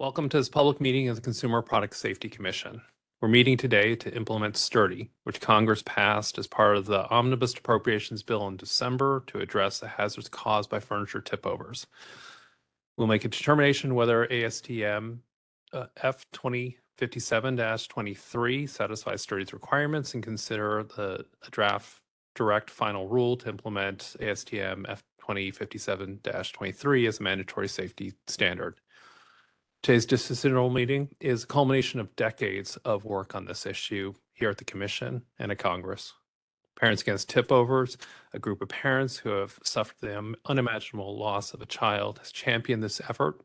Welcome to this public meeting of the Consumer Product Safety Commission. We're meeting today to implement Sturdy, which Congress passed as part of the Omnibus Appropriations Bill in December to address the hazards caused by furniture tip-overs. We'll make a determination whether ASTM uh, F2057-23 satisfies Sturdy's requirements and consider the draft direct final rule to implement ASTM F2057-23 as a mandatory safety standard. Today's decisional meeting is a culmination of decades of work on this issue here at the Commission and at Congress. Parents Against Tip Overs, a group of parents who have suffered the unimaginable loss of a child, has championed this effort,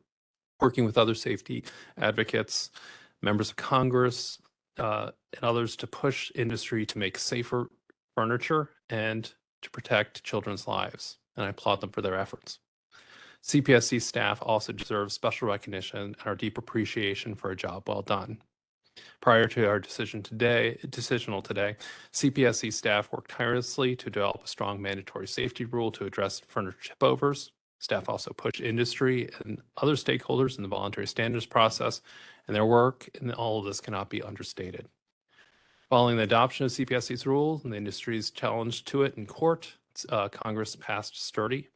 working with other safety advocates, members of Congress, uh, and others to push industry to make safer furniture and to protect children's lives. And I applaud them for their efforts. CPSC staff also deserve special recognition and our deep appreciation for a job well done. Prior to our decision today, decisional today, CPSC staff worked tirelessly to develop a strong mandatory safety rule to address furniture tip overs. Staff also pushed industry and other stakeholders in the voluntary standards process, and their work in all of this cannot be understated. Following the adoption of CPSC's rule and the industry's challenge to it in court, uh, Congress passed Sturdy,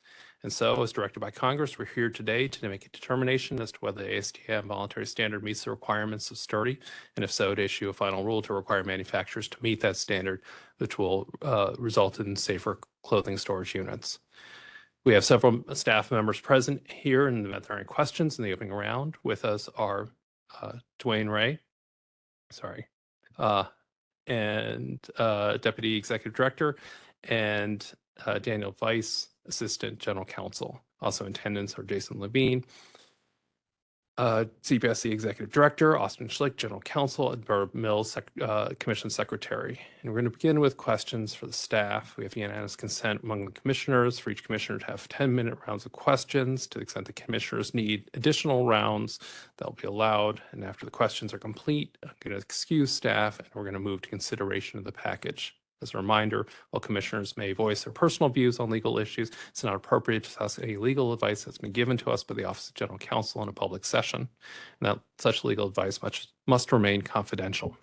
and so, as directed by Congress, we're here today to make a determination as to whether the ASTM voluntary standard meets the requirements of sturdy, and if so, to issue a final rule to require manufacturers to meet that standard, which will uh, result in safer clothing storage units. We have several staff members present here in the event there are any questions in the opening round. With us are uh, DeWane Ray, sorry, uh, and uh, Deputy Executive Director, and uh, Daniel Weiss, Assistant General Counsel. Also in attendance are Jason Levine, uh, CPSC Executive Director, Austin Schlick, General Counsel, and Barb Mills, Sec uh, Commission Secretary. And we're going to begin with questions for the staff. We have unanimous consent among the commissioners for each commissioner to have 10-minute rounds of questions. To the extent the commissioners need additional rounds, that'll be allowed. And after the questions are complete, I'm going to excuse staff, and we're going to move to consideration of the package. As a reminder, while commissioners may voice their personal views on legal issues, it's not appropriate to discuss any legal advice that's been given to us by the Office of General Counsel in a public session, and that such legal advice must, must remain confidential.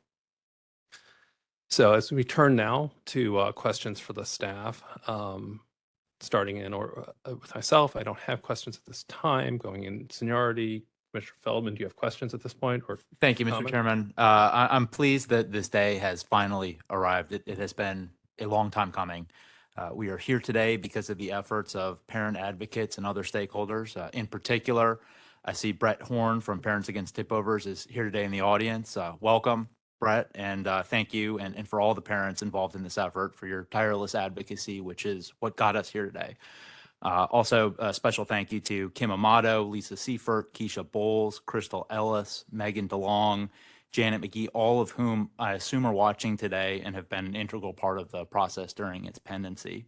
So as we turn now to uh, questions for the staff, um, starting in or uh, with myself, I don't have questions at this time. Going in seniority, Mr. Feldman, do you have questions at this point or? Thank you, Mr. comment? Chairman. Uh, I, I'm pleased that this day has finally arrived. It, it has been a long time coming. Uh, we are here today because of the efforts of parent advocates and other stakeholders. Uh, in particular, I see Brett Horn from Parents Against Tipovers is here today in the audience. Uh, welcome, Brett, and uh, thank you and, and for all the parents involved in this effort for your tireless advocacy, which is what got us here today. Uh, also, a special thank you to Kim Amato, Lisa Siefert, Keisha Bowles, Crystal Ellis, Megan DeLong, Janet McGee, all of whom I assume are watching today and have been an integral part of the process during its pendency.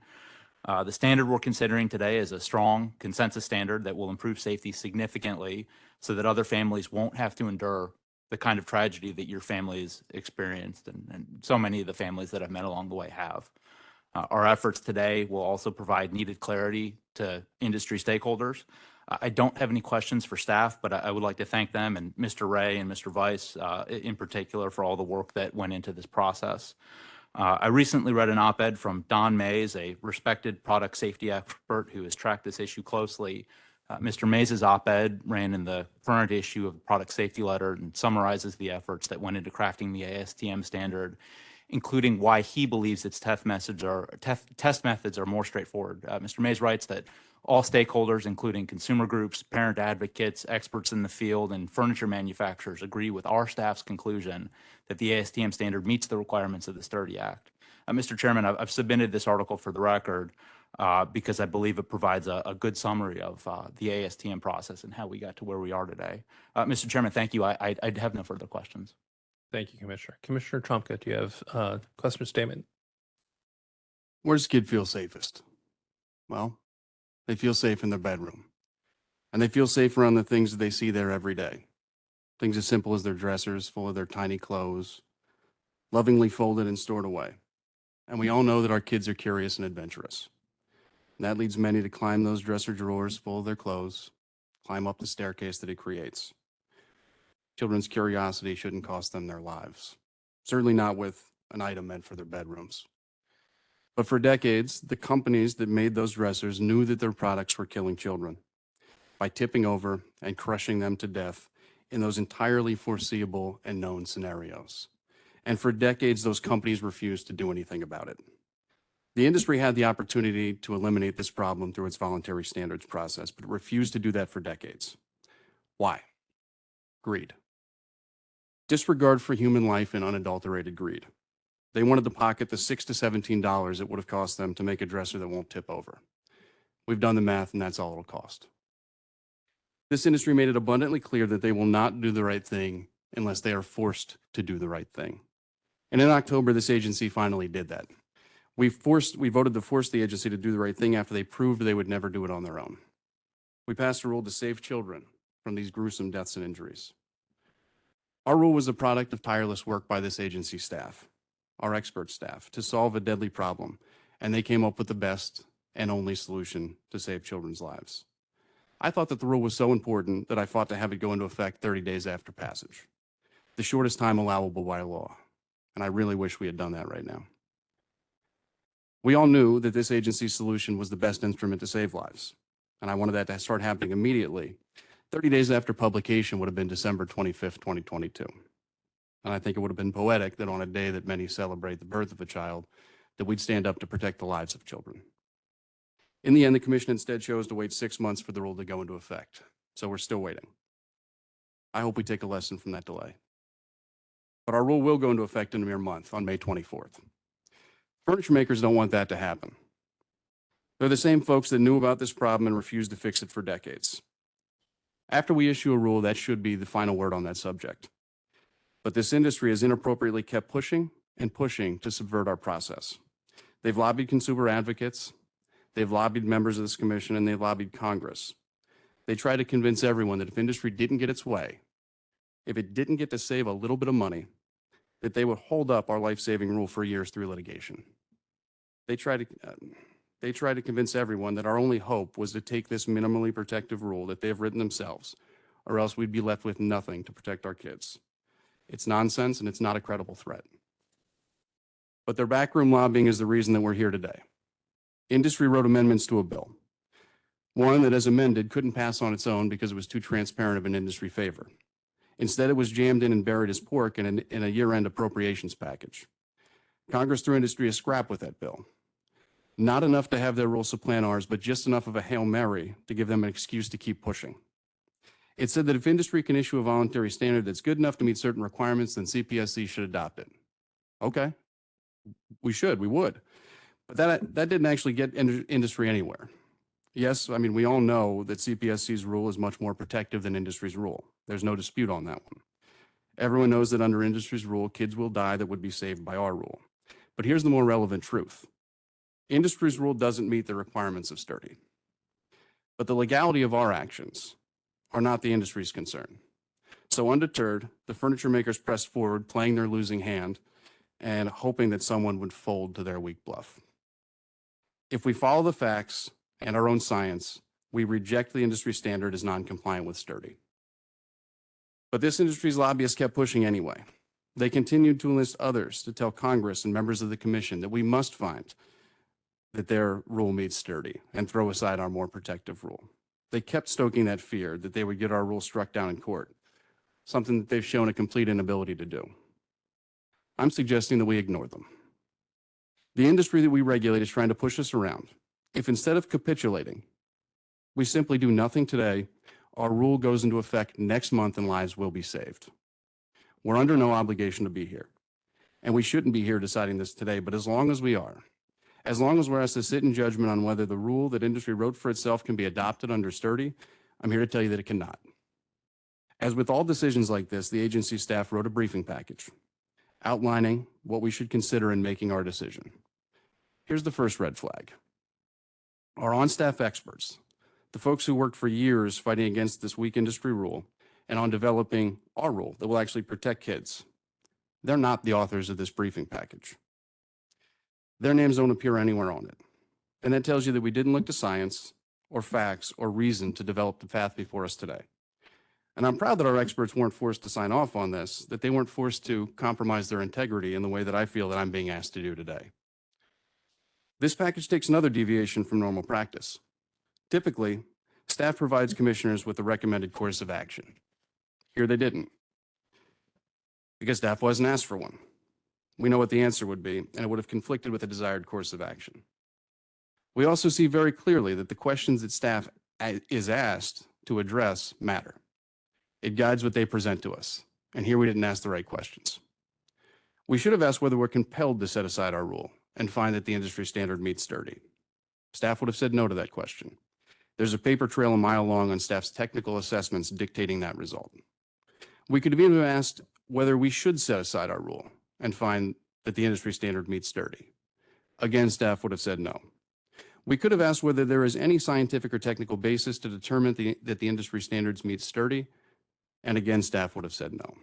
Uh, the standard we're considering today is a strong consensus standard that will improve safety significantly so that other families won't have to endure the kind of tragedy that your family has experienced and, and so many of the families that I've met along the way have. Uh, our efforts today will also provide needed clarity to industry stakeholders. I don't have any questions for staff, but I, would like to thank them and Mr. Ray and Mr. Weiss uh, in particular for all the work that went into this process. Uh, I recently read an op-ed from Don Mays, a respected product safety expert who has tracked this issue closely. Uh, Mr. Mays' op-ed ran in the current issue of the product safety letter and summarizes the efforts that went into crafting the ASTM standard including why he believes its test methods are test methods are more straightforward. Uh, Mr. Mays writes that all stakeholders, including consumer groups, parent advocates, experts in the field, and furniture manufacturers agree with our staff's conclusion that the ASTM standard meets the requirements of the Sturdy Act. Uh, Mr. Chairman, I've, I've, submitted this article for the record uh, because I believe it provides a, a good summary of uh, the ASTM process and how we got to where we are today. Uh, Mr. Chairman, thank you. I, I, I have no further questions. Thank you, Commissioner. Commissioner Trumka, do you have a question statement? Where does kid feel safest? Well, they feel safe in their bedroom. And they feel safe around the things that they see there every day. Things as simple as their dressers full of their tiny clothes, lovingly folded and stored away. And we all know that our kids are curious and adventurous. And that leads many to climb those dresser drawers full of their clothes, climb up the staircase that it creates. Children's curiosity shouldn't cost them their lives, certainly not with an item meant for their bedrooms. But for decades, the companies that made those dressers knew that their products were killing children by tipping over and crushing them to death in those entirely foreseeable and known scenarios. And for decades, those companies refused to do anything about it. The industry had the opportunity to eliminate this problem through its voluntary standards process, but refused to do that for decades. Why? Greed. Disregard for human life and unadulterated greed. They wanted to pocket the six to seventeen dollars it would have cost them to make a dresser that won't tip over. We've done the math, and that's all it'll cost. This industry made it abundantly clear that they will not do the right thing unless they are forced to do the right thing. And in October, this agency finally did that. We forced, we voted to force the agency to do the right thing after they proved they would never do it on their own. We passed a rule to save children from these gruesome deaths and injuries. Our rule was a product of tireless work by this agency staff, our expert staff, to solve a deadly problem, and they came up with the best and only solution to save children's lives. I thought that the rule was so important that I fought to have it go into effect 30 days after passage, the shortest time allowable by law. And I really wish we had done that right now. We all knew that this agency's solution was the best instrument to save lives, and I wanted that to start happening immediately. 30 days after publication would have been December 25th, 2022. And I think it would have been poetic that on a day that many celebrate the birth of a child, that we'd stand up to protect the lives of children. In the end, the commission instead chose to wait six months for the rule to go into effect. So we're still waiting. I hope we take a lesson from that delay. But our rule will go into effect in a mere month on May 24th. Furniture makers don't want that to happen. They're the same folks that knew about this problem and refused to fix it for decades. After we issue a rule, that should be the final word on that subject. But this industry has inappropriately kept pushing and pushing to subvert our process. They've lobbied consumer advocates, they've lobbied members of this commission, and they've lobbied Congress. They try to convince everyone that if industry didn't get its way, if it didn't get to save a little bit of money, that they would hold up our life-saving rule for years through litigation. They try to, uh, they try to convince everyone that our only hope was to take this minimally protective rule that they have written themselves, or else we'd be left with nothing to protect our kids. It's nonsense and it's not a credible threat. But their backroom lobbying is the reason that we're here today. Industry wrote amendments to a bill. One that as amended couldn't pass on its own because it was too transparent of an industry favor. Instead, it was jammed in and buried as pork in, an, in a year-end appropriations package. Congress threw industry a scrap with that bill. Not enough to have their rule supplant ours, but just enough of a Hail Mary to give them an excuse to keep pushing. It said that if industry can issue a voluntary standard that's good enough to meet certain requirements, then CPSC should adopt it. Okay, we should, we would. But that, that didn't actually get in- industry anywhere. Yes, I mean, we all know that CPSC's rule is much more protective than industry's rule. There's no dispute on that one. Everyone knows that under industry's rule, kids will die that would be saved by our rule. But here's the more relevant truth. Industry's rule doesn't meet the requirements of sturdy. But the legality of our actions are not the industry's concern. So undeterred, the furniture makers pressed forward, playing their losing hand and hoping that someone would fold to their weak bluff. If we follow the facts and our own science, we reject the industry standard as non-compliant with sturdy. But this industry's lobbyists kept pushing anyway. They continued to enlist others to tell Congress and members of the commission that we must find that their rule meets sturdy and throw aside our more protective rule. They kept stoking that fear that they would get our rule struck down in court, something that they've shown a complete inability to do. I'm suggesting that we ignore them. The industry that we regulate is trying to push us around. If instead of capitulating, we simply do nothing today, our rule goes into effect next month and lives will be saved. We're under no obligation to be here. And we shouldn't be here deciding this today, but as long as we are, as long as we're asked to sit in judgment on whether the rule that industry wrote for itself can be adopted under sturdy, I'm here to tell you that it cannot. As with all decisions like this, the agency staff wrote a briefing package outlining what we should consider in making our decision. Here's the first red flag. Our on-staff experts, the folks who worked for years fighting against this weak industry rule and on developing our rule that will actually protect kids, they're not the authors of this briefing package. Their names don't appear anywhere on it. And that tells you that we didn't look to science or facts or reason to develop the path before us today. And I'm proud that our experts weren't forced to sign off on this, that they weren't forced to compromise their integrity in the way that I feel that I'm being asked to do today. This package takes another deviation from normal practice. Typically, staff provides commissioners with a recommended course of action. Here they didn't. Because staff wasn't asked for one. We know what the answer would be, and it would have conflicted with the desired course of action. We also see very clearly that the questions that staff is asked to address matter. It guides what they present to us, and here we didn't ask the right questions. We should have asked whether we're compelled to set aside our rule and find that the industry standard meets sturdy. Staff would have said no to that question. There's a paper trail a mile long on staff's technical assessments dictating that result. We could have even asked whether we should set aside our rule and find that the industry standard meets sturdy. Again, staff would have said no. We could have asked whether there is any scientific or technical basis to determine the, that the industry standards meet sturdy, and again, staff would have said no.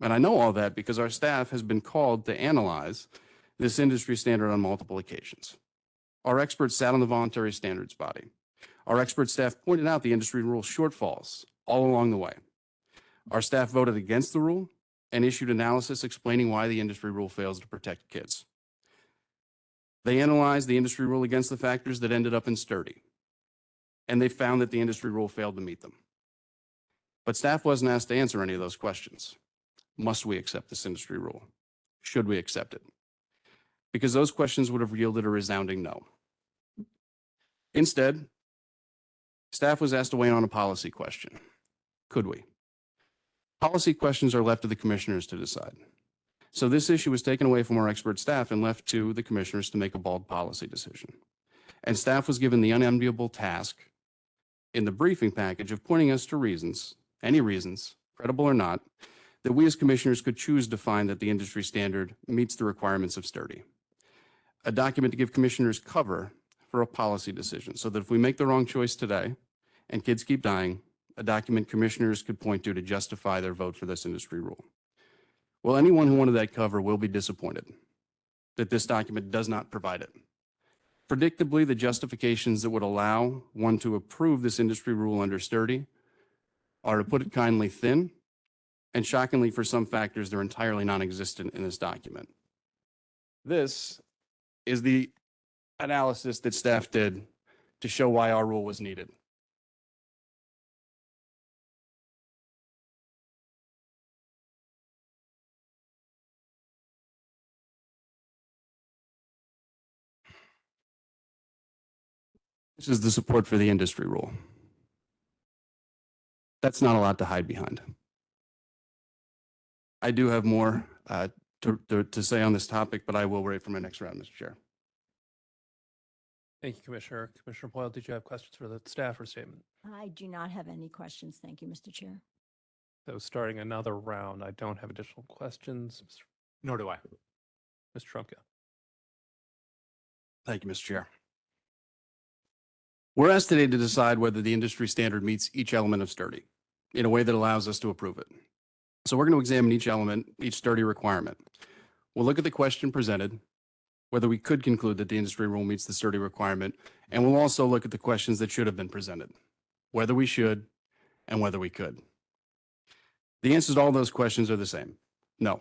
And I know all that because our staff has been called to analyze this industry standard on multiple occasions. Our experts sat on the voluntary standards body. Our expert staff pointed out the industry rule shortfalls all along the way. Our staff voted against the rule and issued analysis explaining why the industry rule fails to protect kids. They analyzed the industry rule against the factors that ended up in sturdy, and they found that the industry rule failed to meet them. But staff wasn't asked to answer any of those questions. Must we accept this industry rule? Should we accept it? Because those questions would have yielded a resounding no. Instead, staff was asked to weigh on a policy question. Could we? Policy questions are left to the commissioners to decide. So this issue was taken away from our expert staff and left to the commissioners to make a bold policy decision. And staff was given the unenviable task in the briefing package of pointing us to reasons, any reasons, credible or not, that we as commissioners could choose to find that the industry standard meets the requirements of sturdy. A document to give commissioners cover for a policy decision so that if we make the wrong choice today and kids keep dying, a document commissioners could point to to justify their vote for this industry rule. Well, anyone who wanted that cover will be disappointed that this document does not provide it. Predictably, the justifications that would allow one to approve this industry rule under sturdy are, to put it kindly, thin, and shockingly for some factors, they're entirely non-existent in this document. This is the analysis that staff did to show why our rule was needed. This is the support for the industry rule. That's not a lot to hide behind. I do have more uh, to, to, to say on this topic, but I will wait for my next round, Mr. Chair. Thank you, Commissioner. Commissioner Boyle, did you have questions for the staff or statement? I do not have any questions. Thank you, Mr. Chair. So starting another round, I don't have additional questions. Nor do I. Mr. Trumka. Thank you, Mr. Chair. We're asked today to decide whether the industry standard meets each element of sturdy in a way that allows us to approve it. So we're going to examine each element, each sturdy requirement. We'll look at the question presented, whether we could conclude that the industry rule meets the sturdy requirement, and we'll also look at the questions that should have been presented, whether we should and whether we could. The answers to all those questions are the same. No.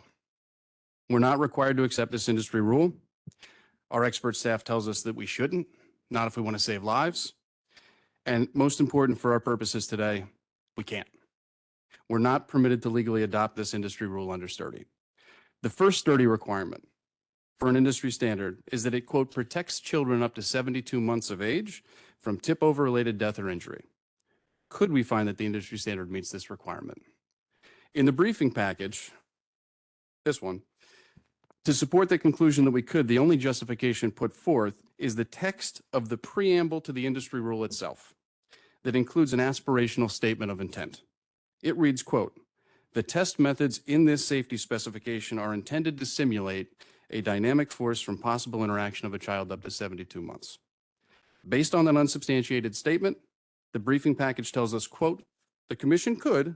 We're not required to accept this industry rule. Our expert staff tells us that we shouldn't, not if we want to save lives. And most important for our purposes today, we can't. We're not permitted to legally adopt this industry rule under sturdy. The first sturdy requirement for an industry standard is that it, quote, protects children up to 72 months of age from tip-over related death or injury. Could we find that the industry standard meets this requirement? In the briefing package, this one, to support the conclusion that we could, the only justification put forth is the text of the preamble to the industry rule itself that includes an aspirational statement of intent. It reads, quote, "The test methods in this safety specification are intended to simulate a dynamic force from possible interaction of a child up to 72 months." Based on that unsubstantiated statement, the briefing package tells us, quote, "The commission could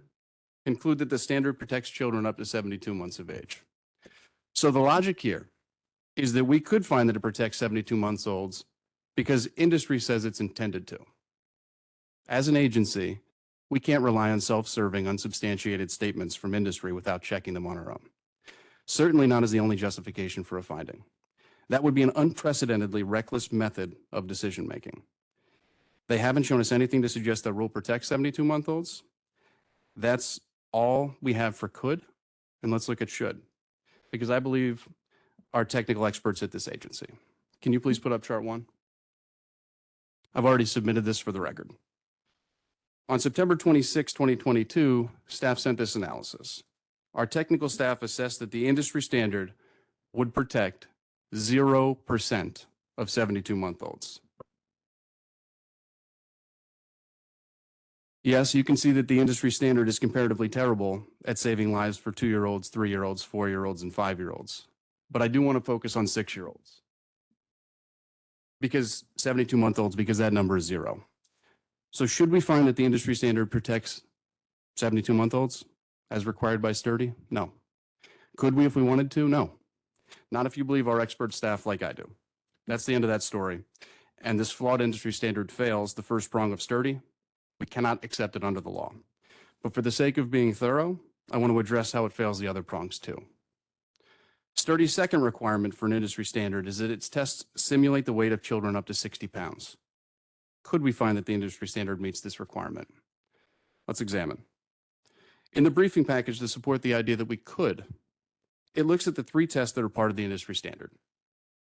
conclude that the standard protects children up to 72 months of age." So the logic here is that we could find that it protects 72 months olds because industry says it's intended to. As an agency, We can't rely on self-serving, unsubstantiated statements from industry without checking them on our own. Certainly not as the only justification for a finding. That would be an unprecedentedly reckless method of decision-making. They haven't shown us anything to suggest that rule protects 72-month-olds. That's all we have for could, and let's look at should, because I believe our technical experts at this agency. Can you please put up chart one? I've already submitted this for the record. On September 26, 2022, staff sent this analysis. Our technical staff assessed that the industry standard would protect 0% of 72-month-olds. Yes, you can see that the industry standard is comparatively terrible at saving lives for two-year-olds, three-year-olds, four-year-olds, and five-year-olds. But I do want to focus on six-year-olds. Because 72-month-olds, because that number is zero. So should we find that the industry standard protects 72-month-olds as required by sturdy? No. Could we if we wanted to? No. Not if you believe our expert staff like I do. That's the end of that story. And this flawed industry standard fails the first prong of sturdy. We cannot accept it under the law. But for the sake of being thorough, I want to address how it fails the other prongs too. Sturdy's second requirement for an industry standard is that its tests simulate the weight of children up to 60 pounds. Could we find that the industry standard meets this requirement? Let's examine. In the briefing package to support the idea that we could, it looks at the three tests that are part of the industry standard.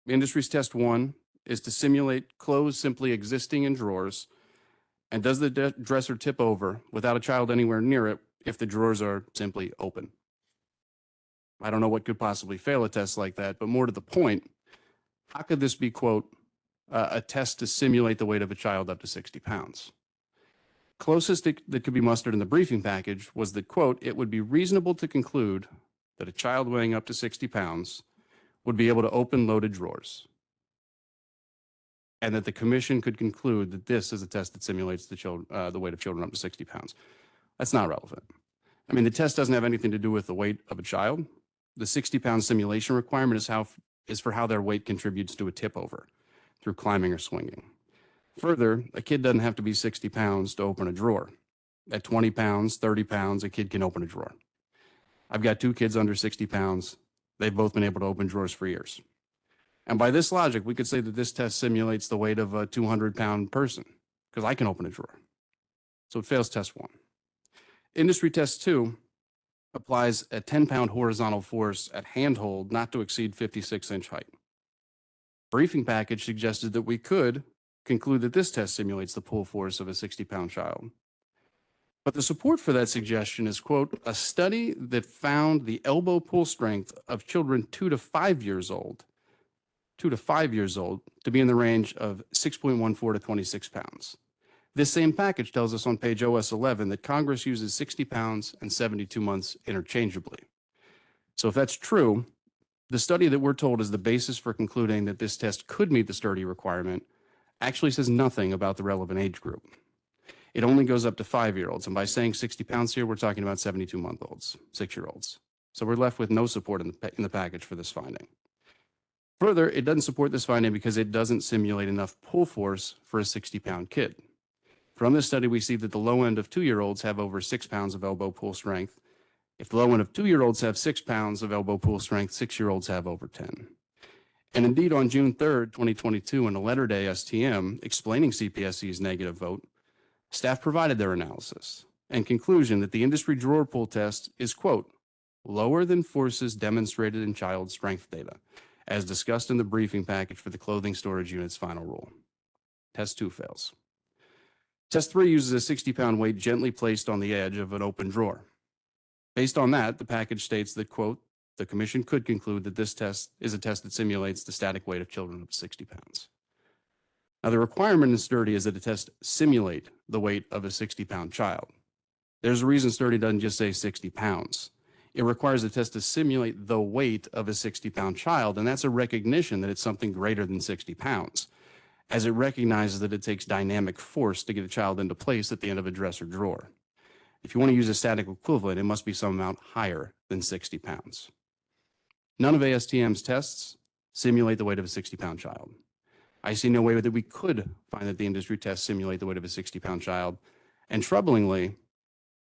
Industry's test one is to simulate clothes simply existing in drawers and does the dresser tip over without a child anywhere near it if the drawers are simply open? I don't know what could possibly fail a test like that, but more to the point, how could this be, quote, uh, a test to simulate the weight of a child up to 60 pounds? Closest that could be mustered in the briefing package was that, quote, it would be reasonable to conclude that a child weighing up to 60 pounds would be able to open loaded drawers and that the commission could conclude that this is a test that simulates the, child, uh, the weight of children up to 60 pounds. That's not relevant. I mean, the test doesn't have anything to do with the weight of a child. The 60 pound simulation requirement is how is for how their weight contributes to a tip over through climbing or swinging. Further, a kid doesn't have to be 60 pounds to open a drawer. At 20 pounds, 30 pounds, a kid can open a drawer. I've got two kids under 60 pounds. They've both been able to open drawers for years. And by this logic, we could say that this test simulates the weight of a 200 pound person because I can open a drawer. So it fails test one. Industry test two applies a 10 pound horizontal force at handhold not to exceed 56 inch height. Briefing package suggested that we could conclude that this test simulates the pull force of a 60 pound child. But the support for that suggestion is, quote, a study that found the elbow pull strength of children two to five years old, two to five years old, to be in the range of 6.14 to 26 pounds. This same package tells us on page OS 11 that Congress uses 60 pounds and 72 months interchangeably. So if that's true, the study that we're told is the basis for concluding that this test could meet the sturdy requirement actually says nothing about the relevant age group. It only goes up to five-year-olds, and by saying 60 pounds here, we're talking about 72-month-olds, six-year-olds. So we're left with no support in the, in the package for this finding. Further, it doesn't support this finding because it doesn't simulate enough pull force for a 60-pound kid. From this study, we see that the low end of two-year-olds have over six pounds of elbow pull strength. If the low end of two-year-olds have six pounds of elbow pull strength, six-year-olds have over 10. And indeed, on June 3rd, 2022, in a letter to ASTM explaining CPSC's negative vote, staff provided their analysis and conclusion that the industry drawer pull test is, quote, lower than forces demonstrated in child strength data, as discussed in the briefing package for the clothing storage unit's final rule. Test two fails. Test three uses a 60 pound weight gently placed on the edge of an open drawer. Based on that, the package states that, quote, the commission could conclude that this test is a test that simulates the static weight of children up to 60 pounds. Now, the requirement in Sturdy is that a test simulate the weight of a 60 pound child. There's a reason Sturdy doesn't just say 60 pounds. It requires a test to simulate the weight of a 60 pound child, and that's a recognition that it's something greater than 60 pounds, as it recognizes that it takes dynamic force to get a child into place at the end of a dresser drawer. If you want to use a static equivalent, it must be some amount higher than 60 pounds. None of ASTM's tests simulate the weight of a 60 pound child. I see no way that we could find that the industry tests simulate the weight of a 60 pound child. And troublingly,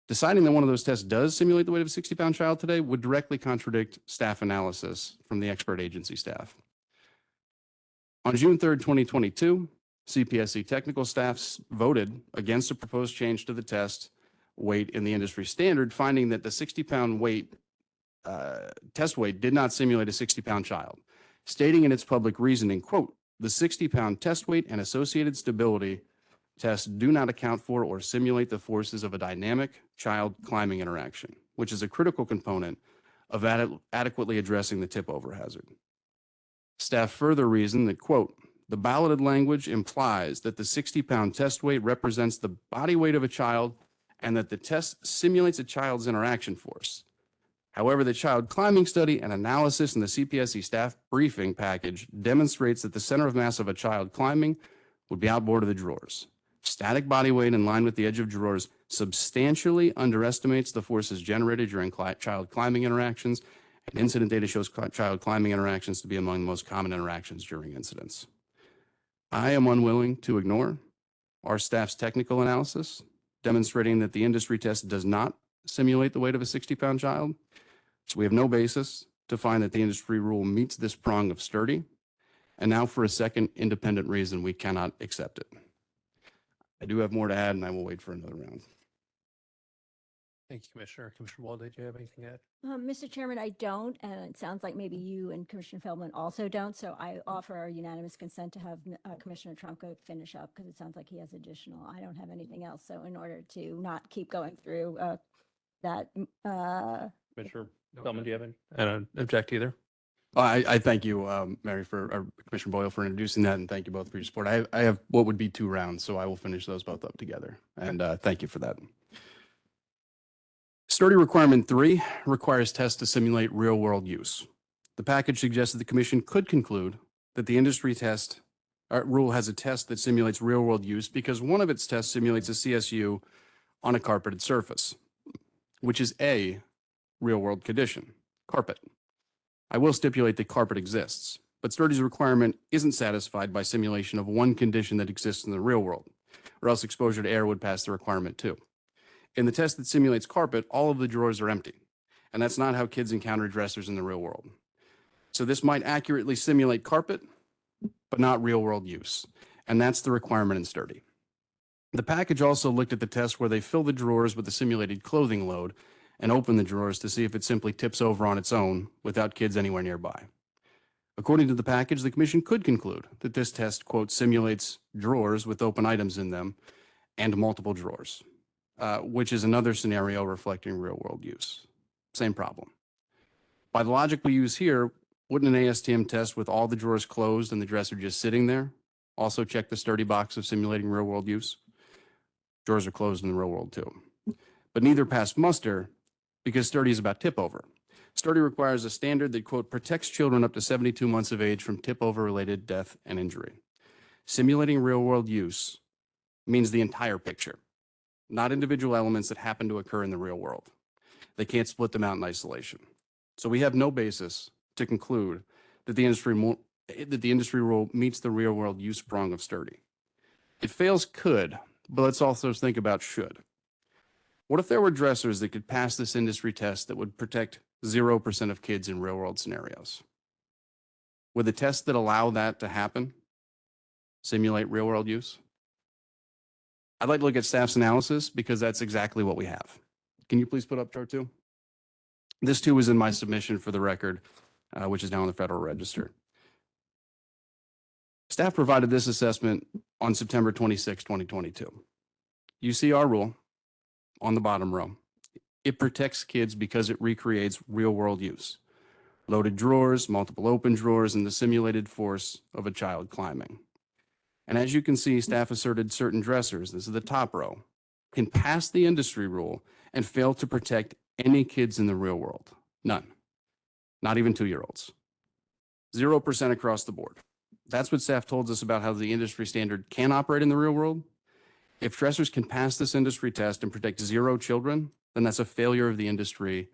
Deciding that one of those tests does simulate the weight of a 60 pound child today would directly contradict staff analysis from the expert agency staff. On June 3rd, 2022, CPSC technical staffs voted against a proposed change to the test weight in the industry standard, finding that the 60 pound weight uh, test weight did not simulate a 60 pound child, stating in its public reasoning, quote, the 60 pound test weight and associated stability tests do not account for or simulate the forces of a dynamic child climbing interaction, which is a critical component of ade- adequately addressing the tip over hazard. Staff further reasoned that, quote, the balloted language implies that the 60 pound test weight represents the body weight of a child and that the test simulates a child's interaction force. However, the child climbing study and analysis in the CPSC staff briefing package demonstrates that the center of mass of a child climbing would be outboard of the drawers. Static body weight in line with the edge of drawers substantially underestimates the forces generated during cli- child climbing interactions, and incident data shows cli- child climbing interactions to be among the most common interactions during incidents. I am unwilling to ignore our staff's technical analysis demonstrating that the industry test does not simulate the weight of a 60-pound child. So we have no basis to find that the industry rule meets this prong of sturdy. And now for a second independent reason, we cannot accept it. I do have more to add and I will wait for another round. Thank you, Commissioner. Commissioner Boyle, did you have anything to add? Um, Mr. Chairman, I don't, and it sounds like maybe you and Commissioner Feldman also don't. So I offer our unanimous consent to have uh, Commissioner Trumka finish up because it sounds like he has additional. I don't have anything else. So in order to not keep going through uh, that, mm, uh, Commissioner Feldman, do you have any? I don't object either. I, I thank you, um, Mary, for, or Commissioner Boyle for introducing that, and thank you both for your support. I, I have what would be two rounds, so I will finish those both up together. And uh, thank you for that. Sturdy requirement three requires tests to simulate real-world use. The package suggests that the commission could conclude that the industry test uh, rule has a test that simulates real-world use because one of its tests simulates a CSU on a carpeted surface, which is a real-world condition, carpet. I will stipulate that carpet exists, but Sturdy's requirement isn't satisfied by simulation of one condition that exists in the real world, or else exposure to air would pass the requirement too. In the test that simulates carpet, all of the drawers are empty, and that's not how kids encounter dressers in the real world. So this might accurately simulate carpet, but not real world use, and that's the requirement in Sturdy. The package also looked at the test where they fill the drawers with the simulated clothing load and open the drawers to see if it simply tips over on its own without kids anywhere nearby. According to the package, the commission could conclude that this test, quote, simulates drawers with open items in them and multiple drawers, uh, which is another scenario reflecting real world use. Same problem. By the logic we use here, wouldn't an ASTM test with all the drawers closed and the dresser just sitting there also check the sturdy box of simulating real world use? Drawers are closed in the real world too. But neither pass muster because sturdy is about tip over. Sturdy requires a standard that, quote, protects children up to 72 months of age from tip over related death and injury. Simulating real world use means the entire picture, not individual elements that happen to occur in the real world. They can't split them out in isolation. So we have no basis to conclude that the industry that the industry rule meets the real world use prong of sturdy. It fails could, but let's also think about should. What if there were dressers that could pass this industry test that would protect 0% of kids in real world scenarios? Would the tests that allow that to happen simulate real world use? I'd like to look at staff's analysis because that's exactly what we have. Can you please put up chart two? This too was in my submission for the record, uh, which is now in the Federal Register. Staff provided this assessment on September 26, 2022. You see our rule on the bottom row. It protects kids because it recreates real world use. Loaded drawers, multiple open drawers, and the simulated force of a child climbing. And as you can see, mm-hmm. staff asserted certain dressers, this is the top row, can pass the industry rule and fail to protect any kids in the real world. None. Not even two-year-olds. 0% across the board. That's what staff told us about how the industry standard can operate in the real world. If dressers can pass this industry test and protect zero children, then that's a failure of the industry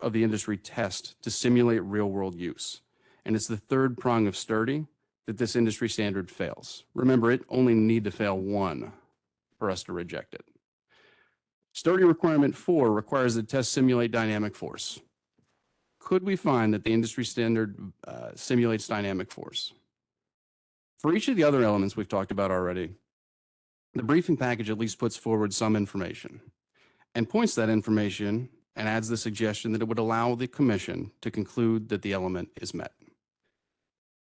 of the industry test to simulate real world use. And it's the third prong of sturdy that this industry standard fails. Remember, it only need to fail one for us to reject it. Sturdy requirement four requires the test simulate dynamic force. Could we find that the industry standard uh, simulates dynamic force? For each of the other elements we've talked about already, the briefing package at least puts forward some information and points that information and adds the suggestion that it would allow the commission to conclude that the element is met.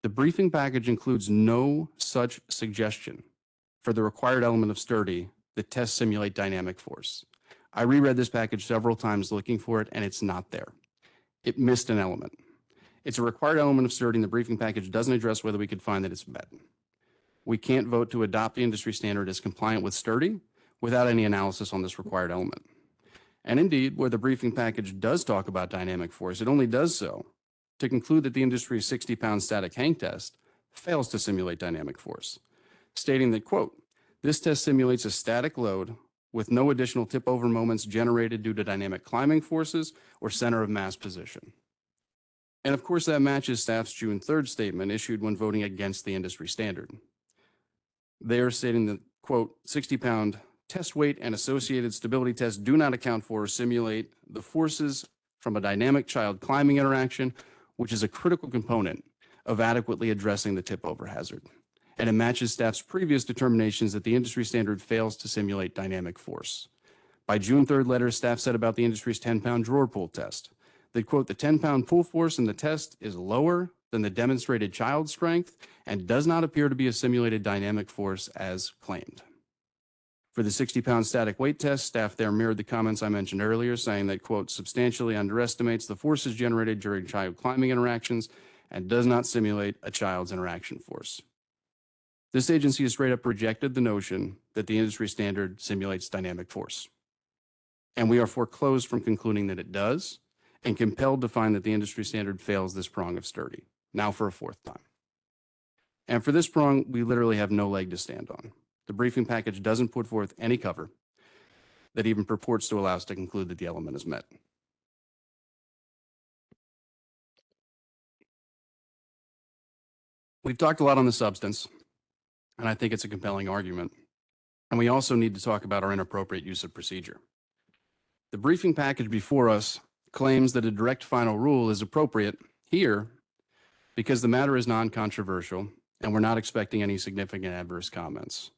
The briefing package includes no such suggestion for the required element of sturdy that tests simulate dynamic force. I reread this package several times looking for it, and it's not there. It missed an element. It's a required element of sturdy, and the briefing package doesn't address whether we could find that it's met. We can't vote to adopt the industry standard as compliant with sturdy without any analysis on this required element. And indeed, where the briefing package does talk about dynamic force, it only does so to conclude that the industry's 60-pound static hang test fails to simulate dynamic force, stating that, quote, this test simulates a static load with no additional tip-over moments generated due to dynamic climbing forces or center of mass position. And of course, that matches staff's June 3rd statement issued when voting against the industry standard. They are stating that, quote, 60-pound test weight and associated stability tests do not account for or simulate the forces from a dynamic child climbing interaction, which is a critical component of adequately addressing the tip-over hazard. And it matches staff's previous determinations that the industry standard fails to simulate dynamic force. By June 3rd letter, staff said about the industry's 10-pound drawer pull test that, quote, the 10-pound pull force in the test is lower than the demonstrated child strength and does not appear to be a simulated dynamic force as claimed. For the 60-pound static weight test, staff there mirrored the comments I mentioned earlier, saying that, quote, substantially underestimates the forces generated during child climbing interactions and does not simulate a child's interaction force. This agency has straight up rejected the notion that the industry standard simulates dynamic force. And we are foreclosed from concluding that it does and compelled to find that the industry standard fails this prong of sturdy, now for a fourth time. And for this prong, we literally have no leg to stand on. The briefing package doesn't put forth any cover that even purports to allow us to conclude that the element is met. We've talked a lot on the substance, and I think it's a compelling argument. And we also need to talk about our inappropriate use of procedure. The briefing package before us claims that a direct final rule is appropriate here because the matter is non-controversial and we're not expecting any significant adverse comments.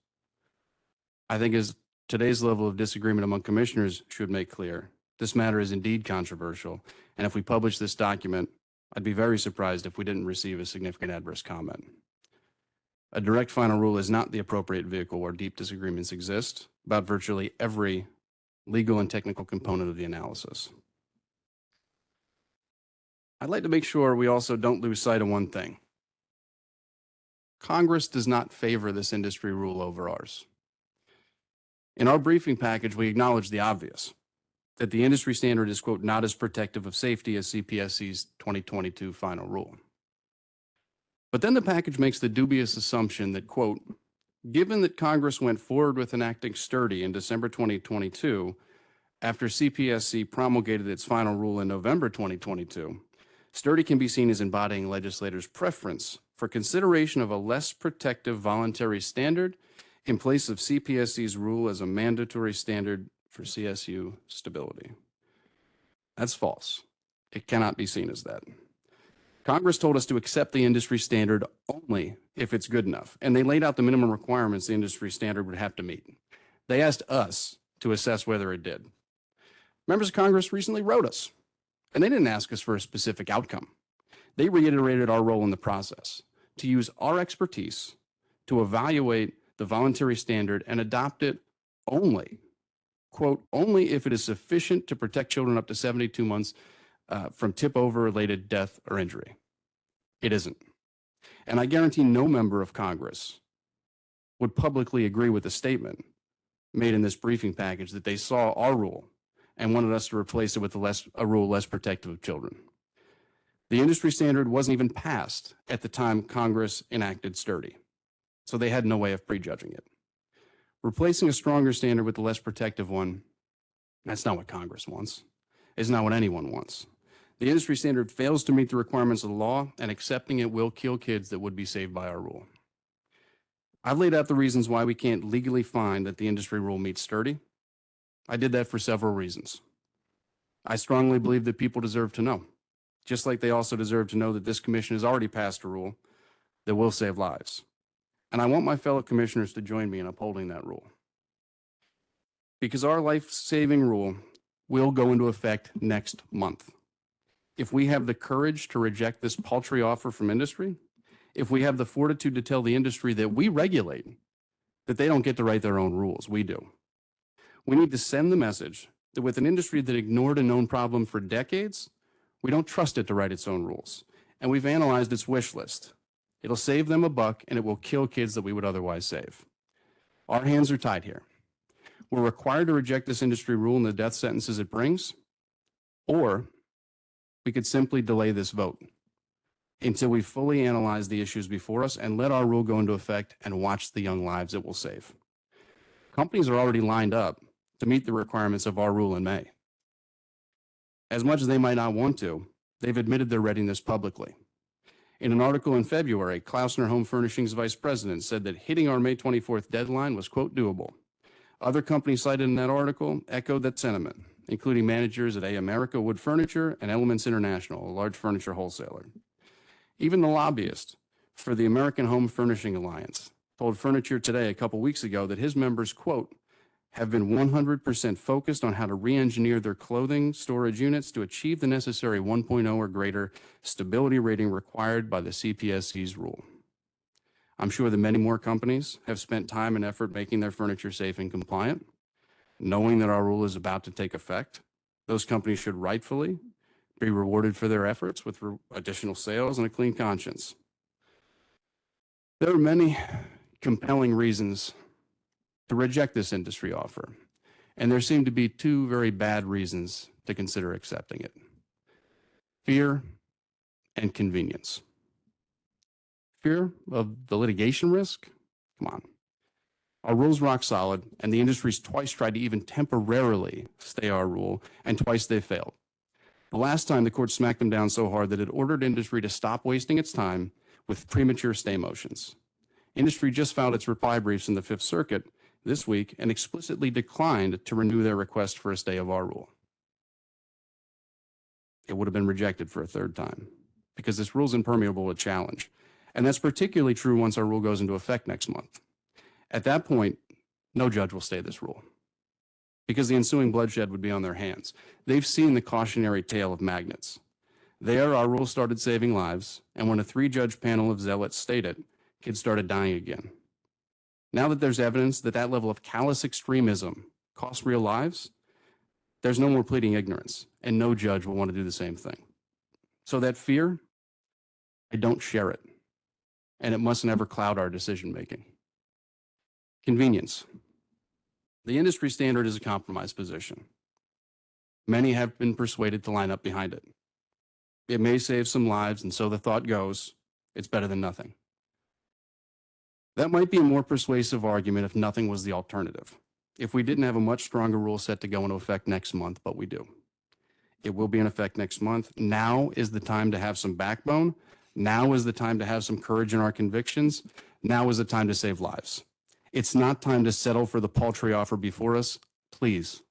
I think as today's level of disagreement among commissioners should make clear, this matter is indeed controversial. And if we publish this document, I'd be very surprised if we didn't receive a significant adverse comment. A direct final rule is not the appropriate vehicle where deep disagreements exist about virtually every legal and technical component of the analysis. I'd like to make sure we also don't lose sight of one thing. Congress does not favor this industry rule over ours. In our briefing package, we acknowledge the obvious, that the industry standard is, quote, not as protective of safety as CPSC's 2022 final rule. But then the package makes the dubious assumption that, quote, given that Congress went forward with enacting sturdy in December 2022, after CPSC promulgated its final rule in November 2022, sturdy can be seen as embodying legislators' preference for consideration of a less protective voluntary standard in place of CPSC's rule as a mandatory standard for CSU stability. That's false. It cannot be seen as that. Congress told us to accept the industry standard only if it's good enough, and they laid out the minimum requirements the industry standard would have to meet. They asked us to assess whether it did. Members of Congress recently wrote us, and they didn't ask us for a specific outcome. They reiterated our role in the process to use our expertise to evaluate the voluntary standard and adopt it only, quote, only if it is sufficient to protect children up to 72 months uh, from tip over related death or injury. It isn't. And I guarantee no member of Congress would publicly agree with the statement made in this briefing package that they saw our rule and wanted us to replace it with a, less, a rule less protective of children. The industry standard wasn't even passed at the time Congress enacted sturdy so they had no way of prejudging it. Replacing a stronger standard with a less protective one, that's not what Congress wants. It's not what anyone wants. The industry standard fails to meet the requirements of the law, and accepting it will kill kids that would be saved by our rule. I've laid out the reasons why we can't legally find that the industry rule meets sturdy, I did that for several reasons. I strongly believe that people deserve to know, just like they also deserve to know that this commission has already passed a rule that will save lives. And I want my fellow commissioners to join me in upholding that rule. Because our life-saving rule will go into effect next month. If we have the courage to reject this paltry offer from industry, if we have the fortitude to tell the industry that we regulate, that they don't get to write their own rules, we do. We need to send the message that with an industry that ignored a known problem for decades, we don't trust it to write its own rules. And we've analyzed its wish list. It'll save them a buck and it will kill kids that we would otherwise save. Our hands are tied here. We're required to reject this industry rule and the death sentences it brings, or we could simply delay this vote until we fully analyze the issues before us and let our rule go into effect and watch the young lives it will save. Companies are already lined up to meet the requirements of our rule in May. As much as they might not want to, they've admitted their readiness publicly. In an article in February, Klausner Home Furnishings Vice President said that hitting our May 24th deadline was, quote, doable. Other companies cited in that article echoed that sentiment, including managers at A America Wood Furniture and Elements International, a large furniture wholesaler. Even the lobbyist for the American Home Furnishing Alliance told Furniture Today a couple weeks ago that his members, quote, have been 100% focused on how to re-engineer their clothing storage units to achieve the necessary 1.0 or greater stability rating required by the CPSC's rule. I'm sure that many more companies have spent time and effort making their furniture safe and compliant. Knowing that our rule is about to take effect, those companies should rightfully be rewarded for their efforts with additional sales and a clean conscience. There are many compelling reasons to reject this industry offer, and there seem to be two very bad reasons to consider accepting it. Fear and convenience. Fear of the litigation risk? Come on. Our rule's rock solid, and the industry's twice tried to even temporarily stay our rule, and twice they failed. The last time the court smacked them down so hard that it ordered industry to stop wasting its time with premature stay motions. Industry just filed its reply briefs in the Fifth Circuit this week and explicitly declined to renew their request for a stay of our rule. It would have been rejected for a third time because this rule is impermeable to challenge. And that's particularly true once our rule goes into effect next month. At that point, no judge will stay this rule because the ensuing bloodshed would be on their hands. They've seen the cautionary tale of magnets. There, our rule started saving lives, and when a three-judge panel of zealots stayed it, kids started dying again. Now that there's evidence that that level of callous extremism costs real lives, there's no more pleading ignorance, and no judge will want to do the same thing. So that fear, I don't share it, and it must never cloud our decision-making. Convenience. The industry standard is a compromise position. Many have been persuaded to line up behind it. It may save some lives, and so the thought goes, it's better than nothing. That might be a more persuasive argument if nothing was the alternative. If we didn't have a much stronger rule set to go into effect next month, but we do. It will be in effect next month. Now is the time to have some backbone. Now is the time to have some courage in our convictions. Now is the time to save lives. It's not time to settle for the paltry offer before us. Please,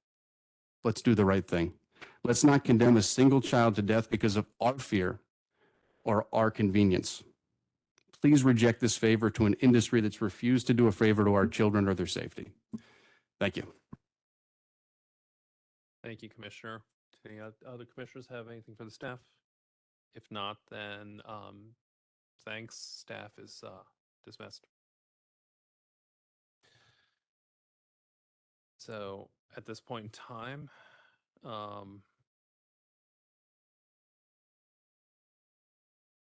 let's do the right thing. Let's not condemn a single child to death because of our fear or our convenience. Please reject this favor to an industry that's refused to do a favor to our children or their safety. Thank you. Thank you, Commissioner. Do any other commissioners have anything for the staff? If not, then um, thanks. Staff is uh, dismissed. So at this point in time, um,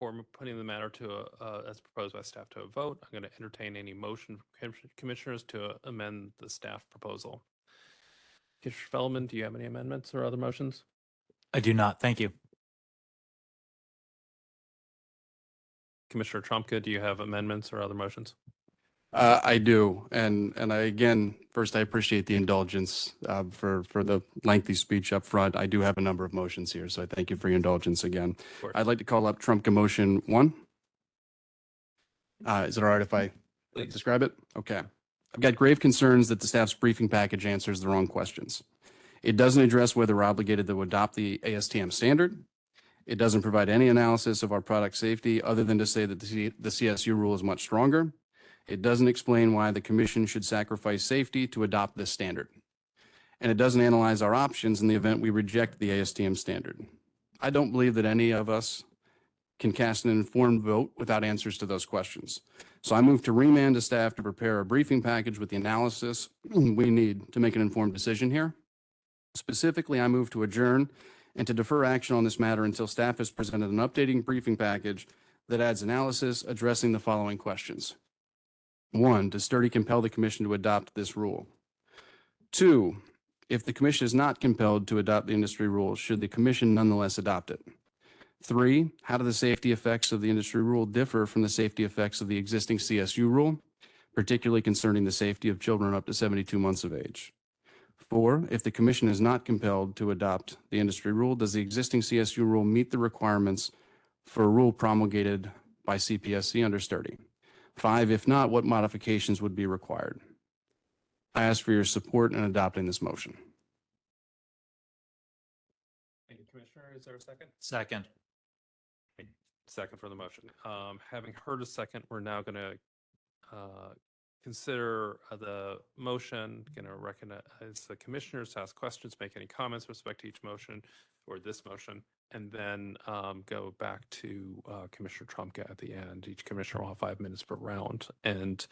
for putting the matter to, a- uh, as proposed by staff to a vote, I'm going to entertain any motion from commissioners to amend the staff proposal. Commissioner Feldman, do you have any amendments or other motions? I do not. Thank you. Commissioner Trumka, do you have amendments or other motions? Uh, I do. And, and I, again, first, I appreciate the indulgence uh, for, for the lengthy speech up front. I do have a number of motions here, so I thank you for your indulgence again. I'd like to call up Trumka motion one. Uh, Is it all right if I Please. describe it? Okay. I've got grave concerns that the staff's briefing package answers the wrong questions. It doesn't address whether we're obligated to adopt the ASTM standard. It doesn't provide any analysis of our product safety other than to say that the C- the CSU rule is much stronger. It doesn't explain why the commission should sacrifice safety to adopt this standard. And it doesn't analyze our options in the event we reject the ASTM standard. I don't believe that any of us can cast an informed vote without answers to those questions. So I move to remand to staff to prepare a briefing package with the analysis we need to make an informed decision here. Specifically, I move to adjourn and to defer action on this matter until staff has presented an updating briefing package that adds analysis addressing the following questions. One, does Sturdy compel the commission to adopt this rule? Two, if the commission is not compelled to adopt the industry rule, should the commission nonetheless adopt it? Three, how do the safety effects of the industry rule differ from the safety effects of the existing CSU rule, particularly concerning the safety of children up to 72 months of age? Four, if the commission is not compelled to adopt the industry rule, does the existing CSU rule meet the requirements for a rule promulgated by CPSC under Sturdy? Five, if not, what modifications would be required? I ask for your support in adopting this motion. Thank you, Commissioner. Is there a second? Second. Second for the motion. Um, having heard a second, we're now going to uh, consider uh, the motion, going to recognize the commissioners to ask questions, make any comments with respect to each motion or this motion, and then um, go back to uh, Commissioner Trumka at the end. Each commissioner will have five minutes per round. And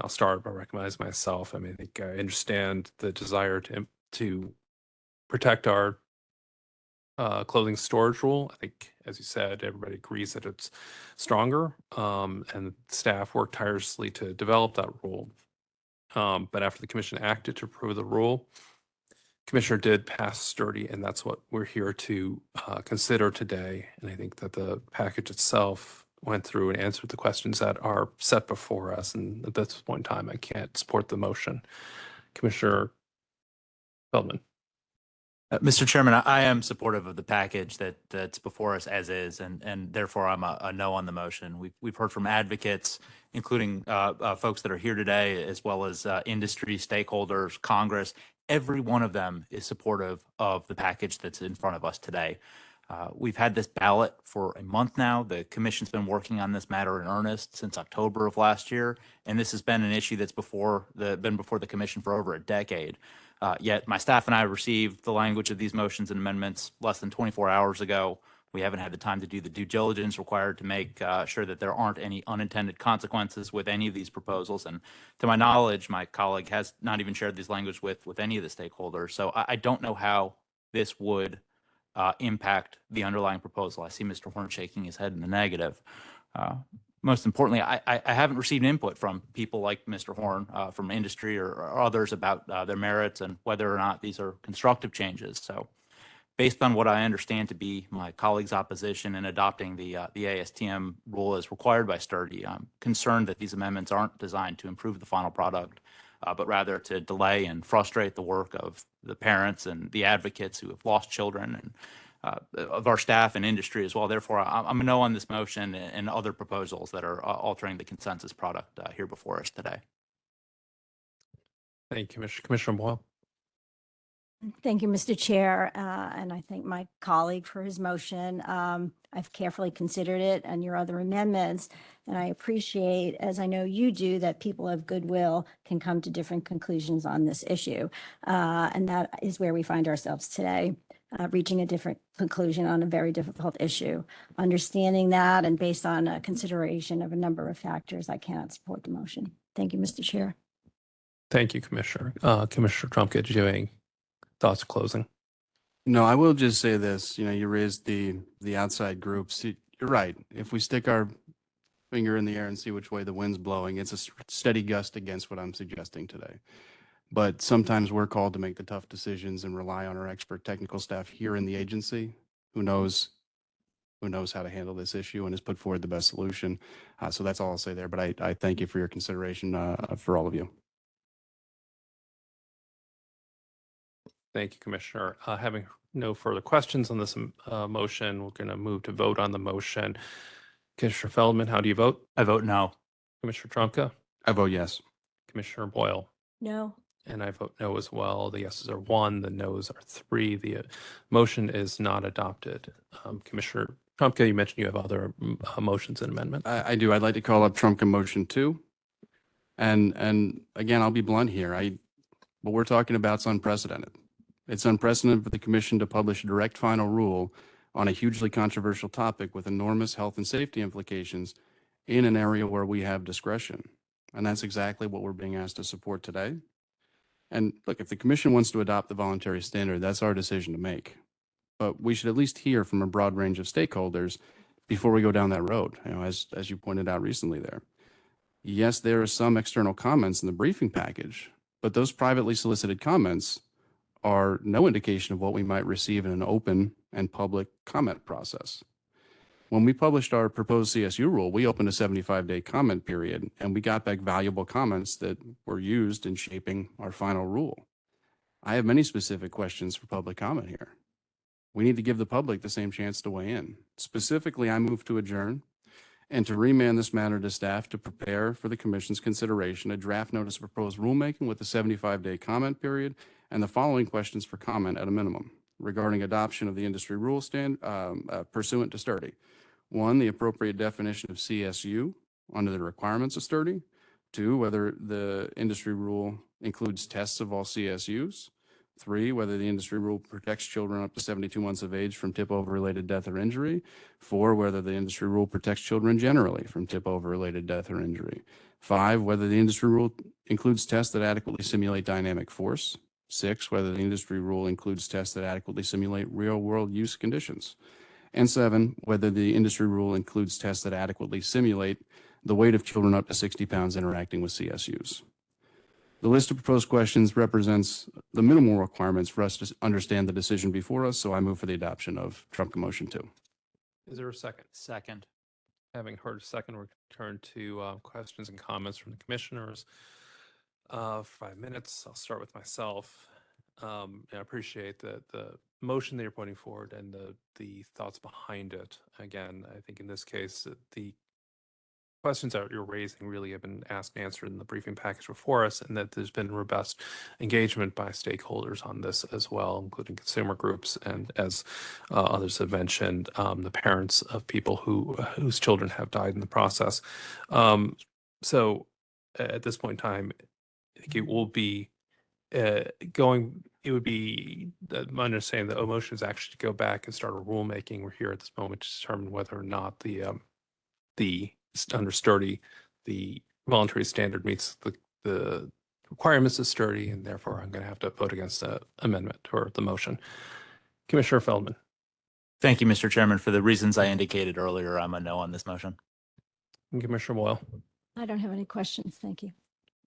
I'll start by recognizing myself. I mean, I think I understand the desire to, to protect our uh, clothing storage rule. I think, as you said, everybody agrees that it's stronger, um, and staff worked tirelessly to develop that rule. Um, but after the commission acted to approve the rule, commissioner did pass sturdy, and that's what we're here to uh, consider today. And I think that the package itself went through and answered the questions that are set before us. And at this point in time, I can't support the motion. Commissioner Feldman. Uh, Mr. Chairman, I- I am supportive of the package that, that's before us as is, and, and therefore I'm a, a no on the motion. We've, we've heard from advocates, including uh, uh, folks that are here today, as well as uh, industry stakeholders, Congress. Every one of them is supportive of the package that's in front of us today. Uh, We've had this ballot for a month now. The commission's been working on this matter in earnest since October of last year, and this has been an issue that's before the, been before the commission for over a decade. Uh, Yet my staff and I received the language of these motions and amendments less than 24 hours ago. We haven't had the time to do the due diligence required to make uh, sure that there aren't any unintended consequences with any of these proposals. And to my knowledge, my colleague has not even shared this language with, with any of the stakeholders. So I, I don't know how this would uh, impact the underlying proposal. I see Mr. Horn shaking his head in the negative. Uh, most importantly, I, I, haven't received input from people like Mr. Horn, uh, from industry or, or others about uh, their merits and whether or not these are constructive changes. So based on what I understand to be my colleague's opposition in adopting the, uh, the ASTM rule as required by Sturdy, I'm concerned that these amendments aren't designed to improve the final product, uh, but rather to delay and frustrate the work of the parents and the advocates who have lost children and uh, of our staff and industry as well. Therefore, I'm a no on this motion and and other proposals that are uh, altering the consensus product uh, here before us today. Thank you, Commissioner. Commissioner Boyle. Thank you, Mr. Chair, uh, and I thank my colleague for his motion. Um, I've carefully considered it and your other amendments, and I appreciate, as I know you do, that people of goodwill can come to different conclusions on this issue. Uh, And that is where we find ourselves today, uh, reaching a different conclusion on a very difficult issue. Understanding that and based on a consideration of a number of factors, I cannot support the motion. Thank you, Mr. Chair. Thank you, Commissioner. Uh, Commissioner Trumka, did you thoughts closing? No, I will just say this, you know, you raised the, the outside groups. You- You're right. If we stick our finger in the air and see which way the wind's blowing, it's a steady gust against what I'm suggesting today. But sometimes we're called to make the tough decisions and rely on our expert technical staff here in the agency who knows, who knows how to handle this issue and has put forward the best solution. Uh, so that's all I'll say there, but I, I thank you for your consideration, uh, for all of you. Thank you, Commissioner. Uh, Having no further questions on this uh, motion, we're going to move to vote on the motion. Commissioner Feldman, how do you vote? I vote no. Commissioner Trumka? I vote yes. Commissioner Boyle, No, and I vote no as well. The yeses are one, the nos are three. The uh, motion is not adopted. Um, Commissioner Trumka, you mentioned you have other uh, motions and amendments. I, I do. I'd like to call up Trumka motion two. And, and again, I'll be blunt here. I, what we're talking about is unprecedented. It's unprecedented for the commission to publish a direct final rule on a hugely controversial topic with enormous health and safety implications in an area where we have discretion. And that's exactly what we're being asked to support today. And look, if the commission wants to adopt the voluntary standard, that's our decision to make. But we should at least hear from a broad range of stakeholders before we go down that road, you know, as, as you pointed out recently there. Yes, there are some external comments in the briefing package, but those privately solicited comments are no indication of what we might receive in an open and public comment process. When we published our proposed CSU rule, we opened a 75-day comment period, and we got back valuable comments that were used in shaping our final rule. I have many specific questions for public comment here. We need to give the public the same chance to weigh in. Specifically, I move to adjourn and to remand this matter to staff to prepare for the commission's consideration a draft notice of proposed rulemaking with a 75-day comment period and the following questions for comment at a minimum regarding adoption of the industry rule stand um, uh, pursuant to sturdy. One, the appropriate definition of CSU under the requirements of sturdy. Two, whether the industry rule includes tests of all CSUs. Three, whether the industry rule protects children up to 72 months of age from tip-over-related death or injury. Four, whether the industry rule protects children generally from tip-over-related death or injury. Five, whether the industry rule includes tests that adequately simulate dynamic force. Six, whether the industry rule includes tests that adequately simulate real-world use conditions. And seven, whether the industry rule includes tests that adequately simulate the weight of children up to 60 pounds interacting with CSUs. The list of proposed questions represents the minimal requirements for us to understand the decision before us, so I move for the adoption of Trumka motion two. Is there a second? Second. Having heard a second, we'll turn to uh, questions and comments from the commissioners. Uh, Five minutes. I'll start with myself. Um, and I appreciate the, the motion that you're putting forward and the, the thoughts behind it. Again, I think in this case, uh, the questions that you're raising really have been asked and answered in the briefing package before us, and that there's been robust engagement by stakeholders on this as well, including consumer groups and as uh, others have mentioned, um, the parents of people who whose children have died in the process. Um, so at this point in time, I think it will be uh, going, it would be, uh, my understanding, the motion is actually to go back and start a rulemaking. We're here at this moment to determine whether or not the, um, the, under sturdy, the voluntary standard meets the, the requirements of sturdy, and therefore I'm going to have to vote against the amendment or the motion. Commissioner Feldman, Thank you, Mr. Chairman. For the reasons I indicated earlier, I'm a no on this motion. and Commissioner Boyle, I don't have any questions. Thank you.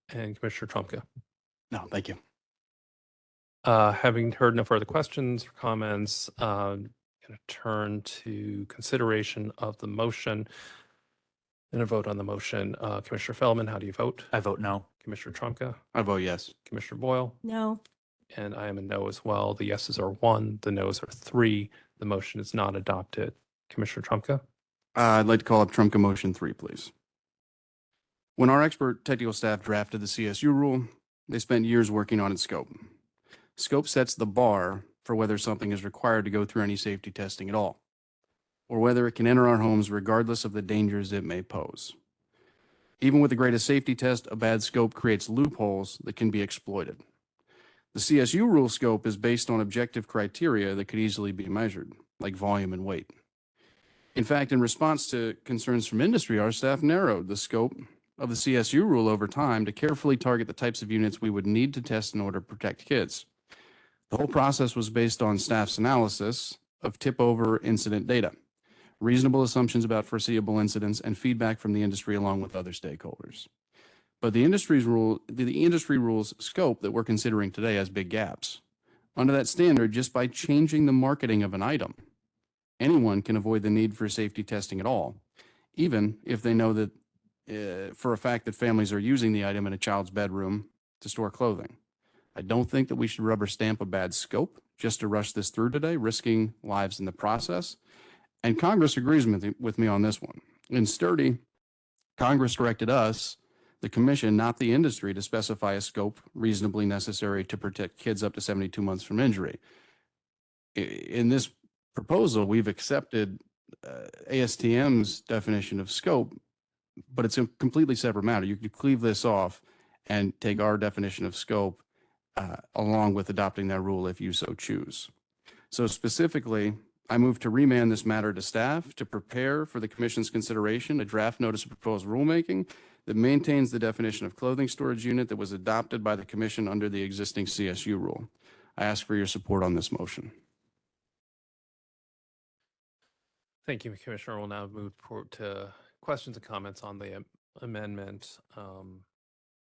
and Commissioner Trumka. No, thank you. Uh, having heard no further questions or comments, um, going to turn to consideration of the motion. And a vote on the motion. Uh, Commissioner Feldman, how do you vote? I vote no. Commissioner Trumka, I vote yes. Commissioner Boyle, No, and I am a no as well. The yeses are one, the nos are three. The motion is not adopted. Commissioner Trumka, Uh, I'd like to call up Trumka motion three, please. When our expert technical staff drafted the CSU rule, they spent years working on its scope. Scope sets the bar for whether something is required to go through any safety testing at all, or whether it can enter our homes regardless of the dangers it may pose. Even with the greatest safety test, a bad scope creates loopholes that can be exploited. The CSU rule scope is based on objective criteria that could easily be measured, like volume and weight. In fact, in response to concerns from industry, our staff narrowed the scope of the CSU rule over time to carefully target the types of units we would need to test in order to protect kids. The whole process was based on staff's analysis of tip over incident data, reasonable assumptions about foreseeable incidents, and feedback from the industry along with other stakeholders. But the industry's rule, the, industry rules scope that we're considering today has big gaps. Under that standard, just by changing the marketing of an item, anyone can avoid the need for safety testing at all, even if they know that uh, for a fact that families are using the item in a child's bedroom to store clothing. I don't think that we should rubber stamp a bad scope just to rush this through today, risking lives in the process. And Congress agrees with, with me on this one. In Sturdy, Congress directed us the commission, not the industry, to specify a scope reasonably necessary to protect kids up to 72 months from injury. In this proposal, we've accepted uh, ASTM's definition of scope, but it's a completely separate matter. You could cleave this off and take our definition of scope uh, along with adopting that rule if you so choose. So specifically, I move to remand this matter to staff to prepare for the commission's consideration a draft notice of proposed rulemaking that maintains the definition of clothing storage unit that was adopted by the commission under the existing CSU rule. I ask for your support on this motion. Thank you, Commissioner. We'll now move forward to questions and comments on the amendment, um,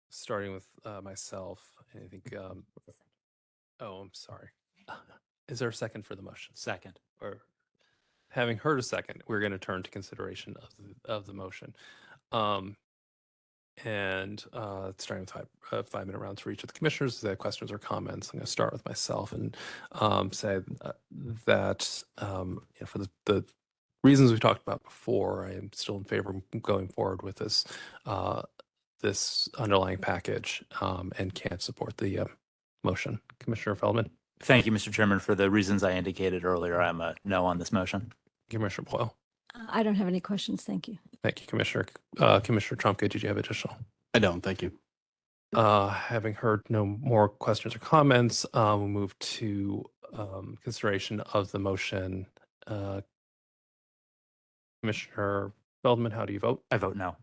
starting with uh, myself. I think, um, oh, I'm sorry. Is there a second for the motion? Second. Or having heard a second, we're going to turn to consideration of the, of the motion. Um, and uh, starting with five, uh, five minute rounds for each of the commissioners, the questions or comments. I'm going to start with myself and um, say uh, that um, you know, for the, the reasons we talked about before, I am still in favor of going forward with this uh, this underlying package um, and can't support the uh, motion. Commissioner Feldman, Thank you, Mr. Chairman. For the reasons I indicated earlier, I'm a no on this motion. Commissioner Boyle. Uh, I don't have any questions. Thank you. Thank you, Commissioner. Uh, Commissioner Trumka, did you have additional? I don't, thank you. Uh, having heard no more questions or comments, uh, we'll move to um, consideration of the motion. Uh, Commissioner Feldman, how do you vote? I vote no.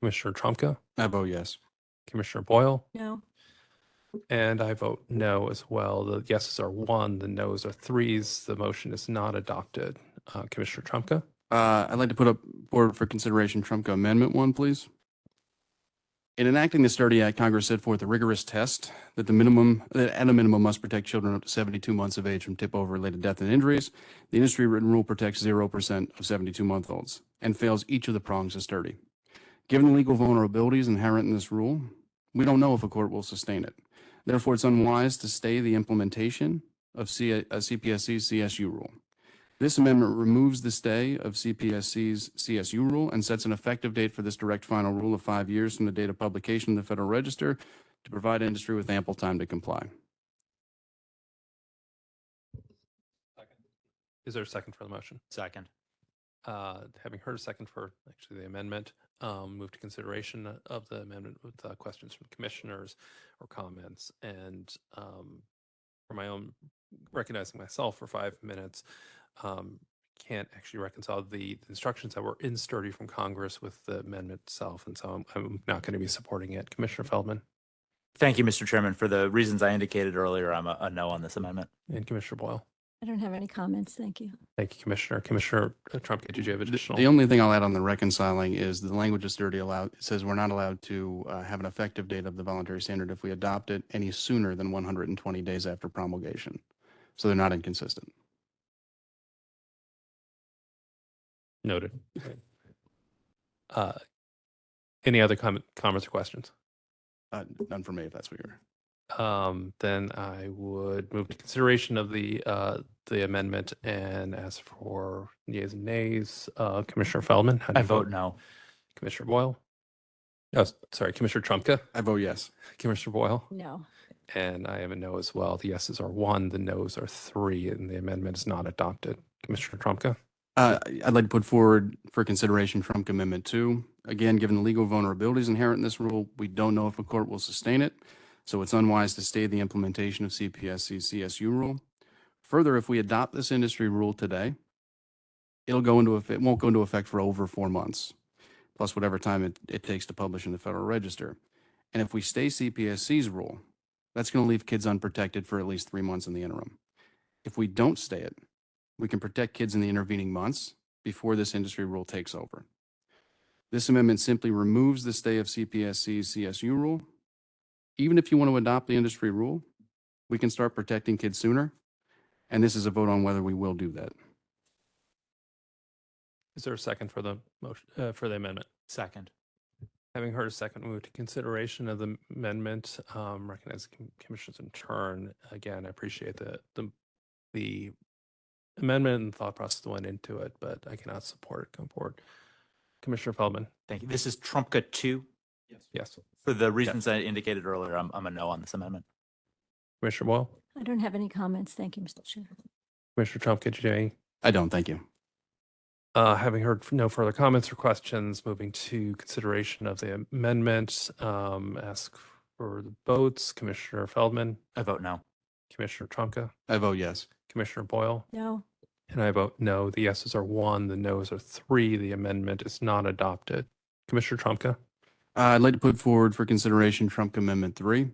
Commissioner Trumka, I vote yes. Commissioner Boyle, No. And I vote no as well. The yeses are one, the nos are threes. The motion is not adopted. Uh, Commissioner Trumka, Uh, I'd like to put up for consideration Trumka Amendment One, please. In enacting the Sturdy Act, Congress set forth a rigorous test that the minimum, that at a minimum must protect children up to 72 months of age from tip-over-related death and injuries. The industry written rule protects 0% of 72-month-olds and fails each of the prongs of Sturdy. Given the legal vulnerabilities inherent in this rule, we don't know if a court will sustain it. Therefore, it's unwise to stay the implementation of C- uh, CPSC's CSU rule. This amendment removes the stay of CPSC's CSU rule and sets an effective date for this direct final rule of five years from the date of publication in the Federal Register to provide industry with ample time to comply. is there a second for the motion? Second. Uh, having heard a second for actually the amendment, um, move to consideration of the amendment with uh, questions from commissioners or comments. And um, for my own, recognizing myself for five minutes, um, can't actually reconcile the instructions that were in sturdy from Congress with the amendment itself. And so I'm, I'm not going to be supporting it. Commissioner Feldman Thank you, Mr. Chairman. For the reasons I indicated earlier, I'm a, a no on this amendment. and Commissioner Boyle. I don't have any comments. Thank you. Thank you, Commissioner. Commissioner Trump, Trumka, did you have additional? The only thing I'll add on the reconciling is the language is sturdy allowed, it says we're not allowed to uh, have an effective date of the voluntary standard if we adopt it any sooner than 120 days after promulgation. So they're not inconsistent. Noted. Uh, Any other comment, comments or questions? Uh, None for me, if that's what you're. Um, then I would move to consideration of the, uh, the amendment and as for yeas and nays, uh, Commissioner Feldman. how do I you vote no. Commissioner Boyle? Oh, s- sorry, Commissioner Trumka, I vote yes. Commissioner Boyle, No. and I am a no as well. The yeses are one, the nos are three, and the amendment is not adopted. Commissioner Trumka? Uh, I'd like to put forward for consideration Trumka Amendment Two. Again, given the legal vulnerabilities inherent in this rule, we don't know if a court will sustain it. So it's unwise to stay the implementation of CPSC's CSU rule. Further, if we adopt this industry rule today, it'll go into it won't go into effect for over four months, plus whatever time it, it takes to publish in the Federal Register. And if we stay CPSC's rule, that's going to leave kids unprotected for at least three months in the interim. If we don't stay it, we can protect kids in the intervening months before this industry rule takes over. This amendment simply removes the stay of CPSC's CSU rule. Even if you want to adopt the industry rule, we can start protecting kids sooner. And this is a vote on whether we will do that. Is there a second for the motion, uh, for the amendment? Second. Having heard a second, move to consideration of the amendment, um, recognize commissioners in turn. Again, I appreciate the, the, the amendment and thought process that went into it, but I cannot support it going forward. Commissioner Feldman, Thank you. This is Trumka two. Yes. Yes. For the reasons I indicated earlier, I'm, I'm a no on this amendment. Commissioner Boyle, I don't have any comments. Thank you, Mr. Chair. Commissioner Trumka, did you have any? I don't, thank you. Uh, having heard no further comments or questions, moving to consideration of the amendment, um, ask for the votes. Commissioner Feldman, I vote no. Commissioner Trumka, I vote yes. Commissioner Boyle, No, and I vote no. The yeses are one, the nos are three. The amendment is not adopted. Commissioner Trumka, Uh, I'd like to put forward for consideration Trumka Amendment Three.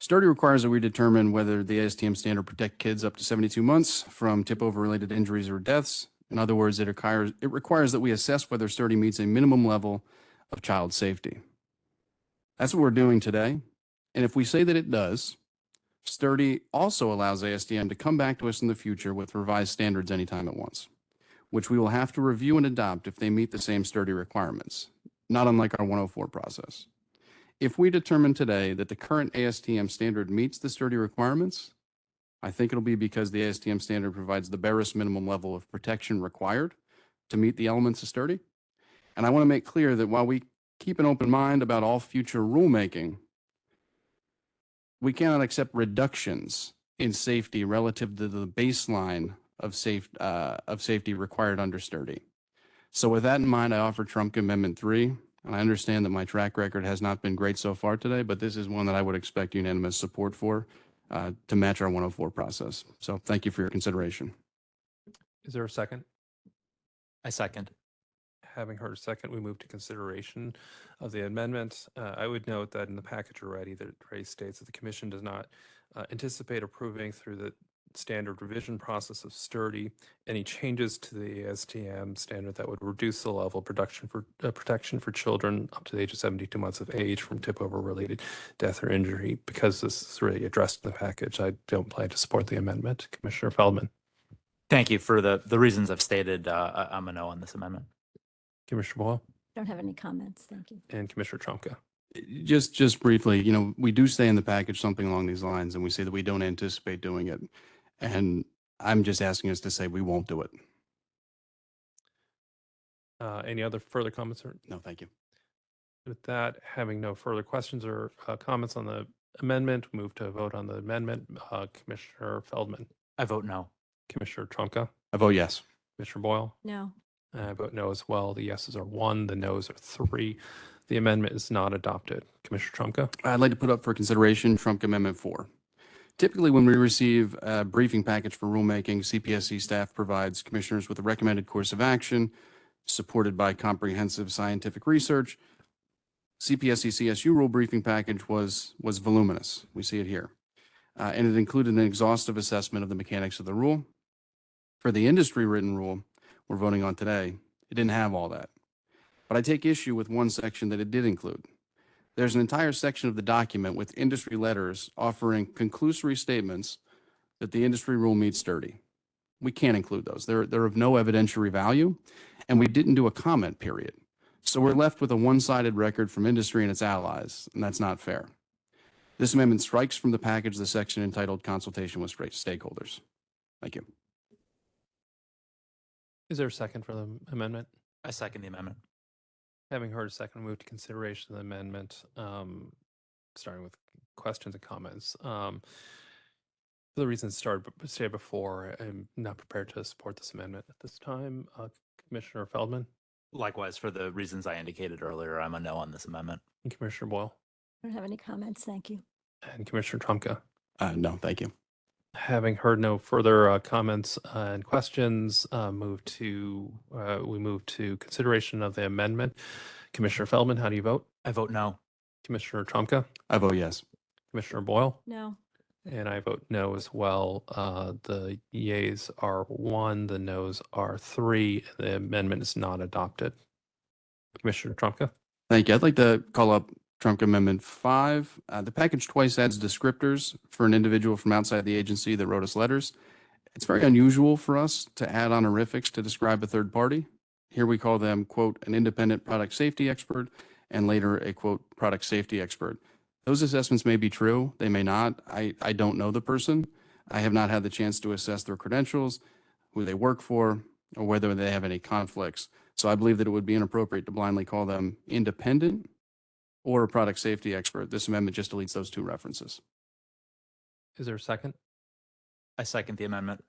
Sturdy requires that we determine whether the ASTM standard protect kids up to 72 months from tip-over related injuries or deaths. In other words, it requires, it requires that we assess whether Sturdy meets a minimum level of child safety. That's what we're doing today. And if we say that it does, Sturdy also allows ASTM to come back to us in the future with revised standards anytime it wants, which we will have to review and adopt if they meet the same Sturdy requirements not unlike our 104 process. If we determine today that the current ASTM standard meets the sturdy requirements, I think it'll be because the ASTM standard provides the barest minimum level of protection required to meet the elements of sturdy. And I want to make clear that while we keep an open mind about all future rulemaking, we cannot accept reductions in safety relative to the baseline of safe, uh, of safety required under sturdy. So with that in mind, I offer Trumka Amendment Three. And I understand that my track record has not been great so far today, but this is one that I would expect unanimous support for uh, to match our 104 process. So thank you for your consideration. is there a second? I second. Having heard a second, we move to consideration of the amendment. Uh, I would note that in the package already, that it states that the commission does not uh, anticipate approving through the standard revision process of sturdy any changes to the ASTM standard that would reduce the level of production for uh, protection for children up to the age of 72 months of age from tip over related death or injury. Because this is really addressed in the package, I don't plan to support the amendment. Commissioner Feldman, Thank you for the, the reasons I've stated. Uh, I- I'm a no on this amendment. Commissioner Boyle, don't have any comments. Thank you. and Commissioner Trumka. Just, just briefly, you know, we do say in the package something along these lines, and we say that we don't anticipate doing it. And I'm just asking us to say we won't do it. Uh, any other further comments or No, thank you. With that, having no further questions or uh, comments on the amendment, move to vote on the amendment. Uh, Commissioner Feldman, I vote no. Commissioner Trumka, I vote yes. Commissioner Boyle, No, and I vote no as well. The yeses are one, the nos are three. The amendment is not adopted. Commissioner Trumka, I'd like to put up for consideration Trumka Amendment Four. Typically, when we receive a briefing package for rulemaking, CPSC staff provides commissioners with a recommended course of action supported by comprehensive scientific research. CPSC CSU rule briefing package was, was voluminous. We see it here. Uh, and it included an exhaustive assessment of the mechanics of the rule. For the industry written rule we're voting on today, it didn't have all that. But I take issue with one section that it did include. There's an entire section of the document with industry letters offering conclusory statements that the industry rule meets sturdy. We can't include those. They're, they're of no evidentiary value, and we didn't do a comment period. So we're left with a one-sided record from industry and its allies, and that's not fair. This amendment strikes from the package the section entitled consultation with stakeholders. Thank you. is there a second for the amendment? I second the amendment. Having heard a second, move to consideration of the amendment, um, starting with questions and comments. Um, for the reasons started, stated before, I'm not prepared to support this amendment at this time. Uh, Commissioner Feldman Likewise, for the reasons I indicated earlier, I'm a no on this amendment. and Commissioner Boyle I don't have any comments. Thank you. and Commissioner Trumka. Uh, no, thank you. Having heard no further uh, comments uh, and questions, uh, move to, uh, we move to consideration of the amendment. Commissioner Feldman, how do you vote? I vote no. Commissioner Trumka, I vote yes. Commissioner Boyle, No, and I vote no as well. Uh, The yeas are one, the nos are three. The amendment is not adopted. Commissioner Trumka, Thank you. I'd like to call up Trumka Amendment Five. Uh, the package twice adds descriptors for an individual from outside the agency that wrote us letters. It's very unusual for us to add honorifics to describe a third party. Here we call them, quote, an independent product safety expert, and later a, quote, product safety expert. Those assessments may be true, they may not. I, I don't know the person. I have not had the chance to assess their credentials, who they work for, or whether they have any conflicts. So I believe that it would be inappropriate to blindly call them independent or a product safety expert. This amendment just deletes those two references. Is there a second? I second the amendment.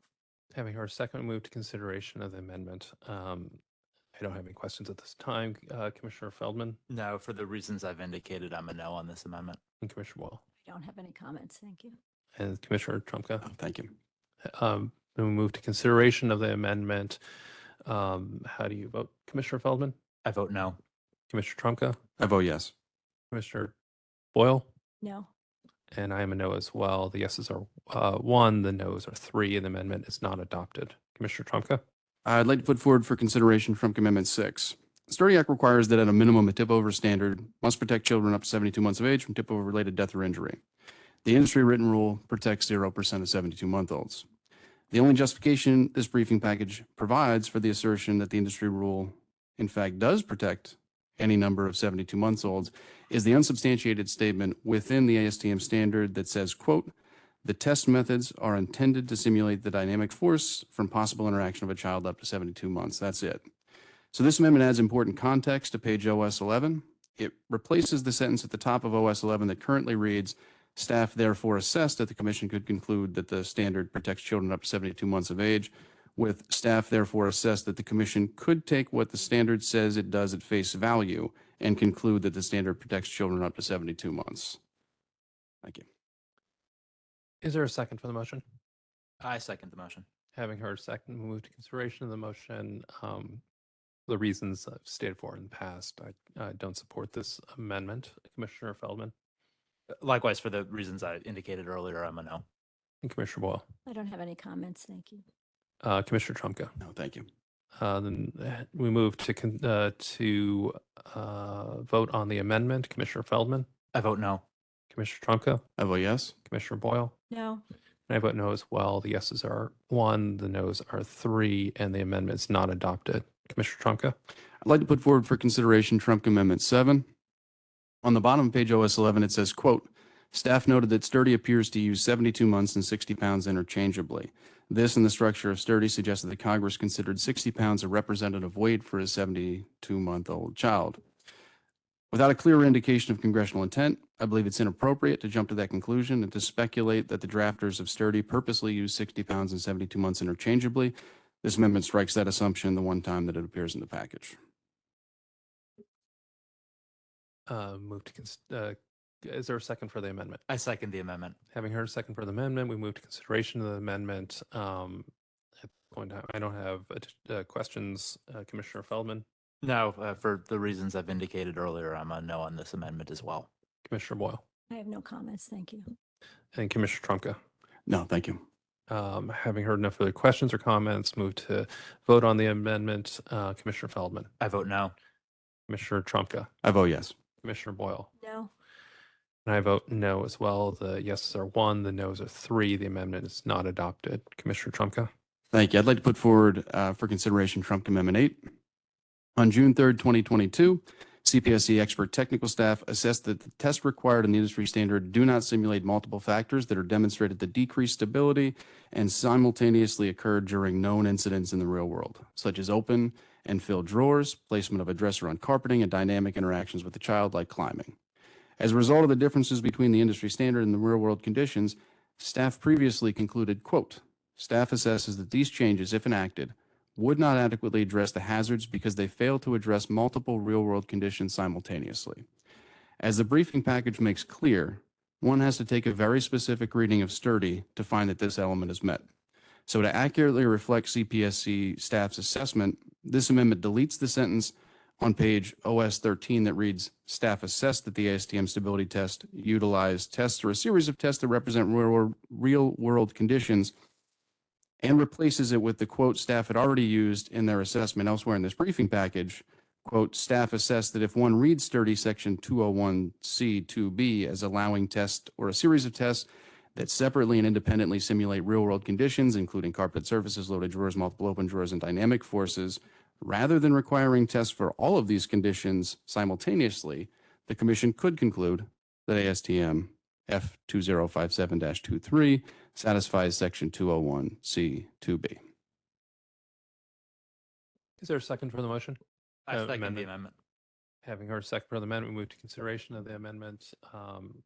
Having heard a second, we move to consideration of the amendment. Um, I don't have any questions at this time. Uh, Commissioner Feldman No, for the reasons I've indicated, I'm a no on this amendment. and Commissioner Boyle I don't have any comments. Thank you. and Commissioner Trumka. Oh, Thank you. Um, then we move to consideration of the amendment. Um, how do you vote? Commissioner Feldman, I vote no. Commissioner Trumka, I vote yes. Commissioner Boyle, No, and I am a no as well. The yeses are uh, one, the nos are three, and the amendment is not adopted. Commissioner Trumka, I'd like to put forward for consideration from Amendment 6. The Sturdy Act requires that at a minimum, a tip-over standard must protect children up to 72 months of age from tip-over-related death or injury. The industry written rule protects 0% of 72-month-olds. The only justification this briefing package provides for the assertion that the industry rule, in fact, does protect any number of 72 months olds is the unsubstantiated statement within the ASTM standard that says, quote, the test methods are intended to simulate the dynamic force from possible interaction of a child up to 72 months. That's it. So this amendment adds important context to page OS 11. It replaces the sentence at the top of OS 11 that currently reads, staff therefore assessed that the commission could conclude that the standard protects children up to 72 months of age with staff therefore assessed that the commission could take what the standard says it does at face value and conclude that the standard protects children up to 72 months. Thank you. is there a second for the motion? I second the motion. Having heard second, we move to consideration of the motion. Um, the reasons I've stated for in the past, I, I don't support this amendment. Commissioner Feldman Likewise, for the reasons I indicated earlier, I'm a no. and Commissioner Boyle, I don't have any comments. Thank you. Uh, Commissioner Trumka. No, thank you. Uh, then uh, we move to con- uh, to uh, vote on the amendment. Commissioner Feldman, I vote no. Commissioner Trumka, I vote yes. Commissioner Boyle, No, and I vote no as well. The yeses are one, the nos are three, and the amendment is not adopted. Commissioner Trumka, I'd like to put forward for consideration Trumka Amendment 7. On the bottom of page OS 11, it says, quote, "Staff noted that Sturdy appears to use 72 months and 60 pounds interchangeably. This and the structure of Sturdy suggested that Congress considered 60 pounds a representative weight for a 72-month-old child. Without a clear indication of congressional intent, I believe it's inappropriate to jump to that conclusion and to speculate that the drafters of Sturdy purposely used 60 pounds and 72 months interchangeably. This amendment strikes that assumption the one time that it appears in the package. uh, move to uh, is there a second for the amendment? I second the amendment. Having heard a second for the amendment, we move to consideration of the amendment. Um, at this point time, I don't have uh, questions. Uh, Commissioner Feldman, No, uh, for the reasons I've indicated earlier, I'm a no on this amendment as well. Commissioner Boyle, I have no comments. Thank you. and Commissioner Trumka. No, thank you. Um, having heard no further questions or comments, move to vote on the amendment. Uh, Commissioner Feldman, I vote no. Commissioner Trumka, I vote yes. Commissioner Boyle, No, and I vote no as well. The yeses are one, the nos are three. The amendment is not adopted. Commissioner Trumka. Thank you. I'd like to put forward uh, for consideration Trumka Amendment 8. On June 3rd, 2022, CPSC expert technical staff assessed that the tests required in the industry standard do not simulate multiple factors that are demonstrated to decrease stability and simultaneously occur during known incidents in the real world, such as open and filled drawers, placement of a dresser on carpeting, and dynamic interactions with the child like climbing. As a result of the differences between the industry standard and the real world conditions, staff previously concluded, quote, staff assesses that these changes, if enacted, would not adequately address the hazards because they fail to address multiple real world conditions simultaneously. As the briefing package makes clear, one has to take a very specific reading of sturdy to find that this element is met. So to accurately reflect CPSC staff's assessment, this amendment deletes the sentence on page OS 13 that reads, staff assessed that the ASTM stability test utilized tests or a series of tests that represent real, real world conditions and replaces it with the quote staff had already used in their assessment elsewhere in this briefing package. Quote, staff assessed that if one reads sturdy section 201C 2B as allowing test or a series of tests that separately and independently simulate real world conditions, including carpet surfaces, loaded drawers, multiple open drawers, and dynamic forces, rather than requiring tests for all of these conditions simultaneously, the commission could conclude that ASTM F2057-23 satisfies section 201C 2B. Is there a second for the motion? I Uh, second the amendment. amendment. Having heard a second for the amendment, we move to consideration of the amendment. Um,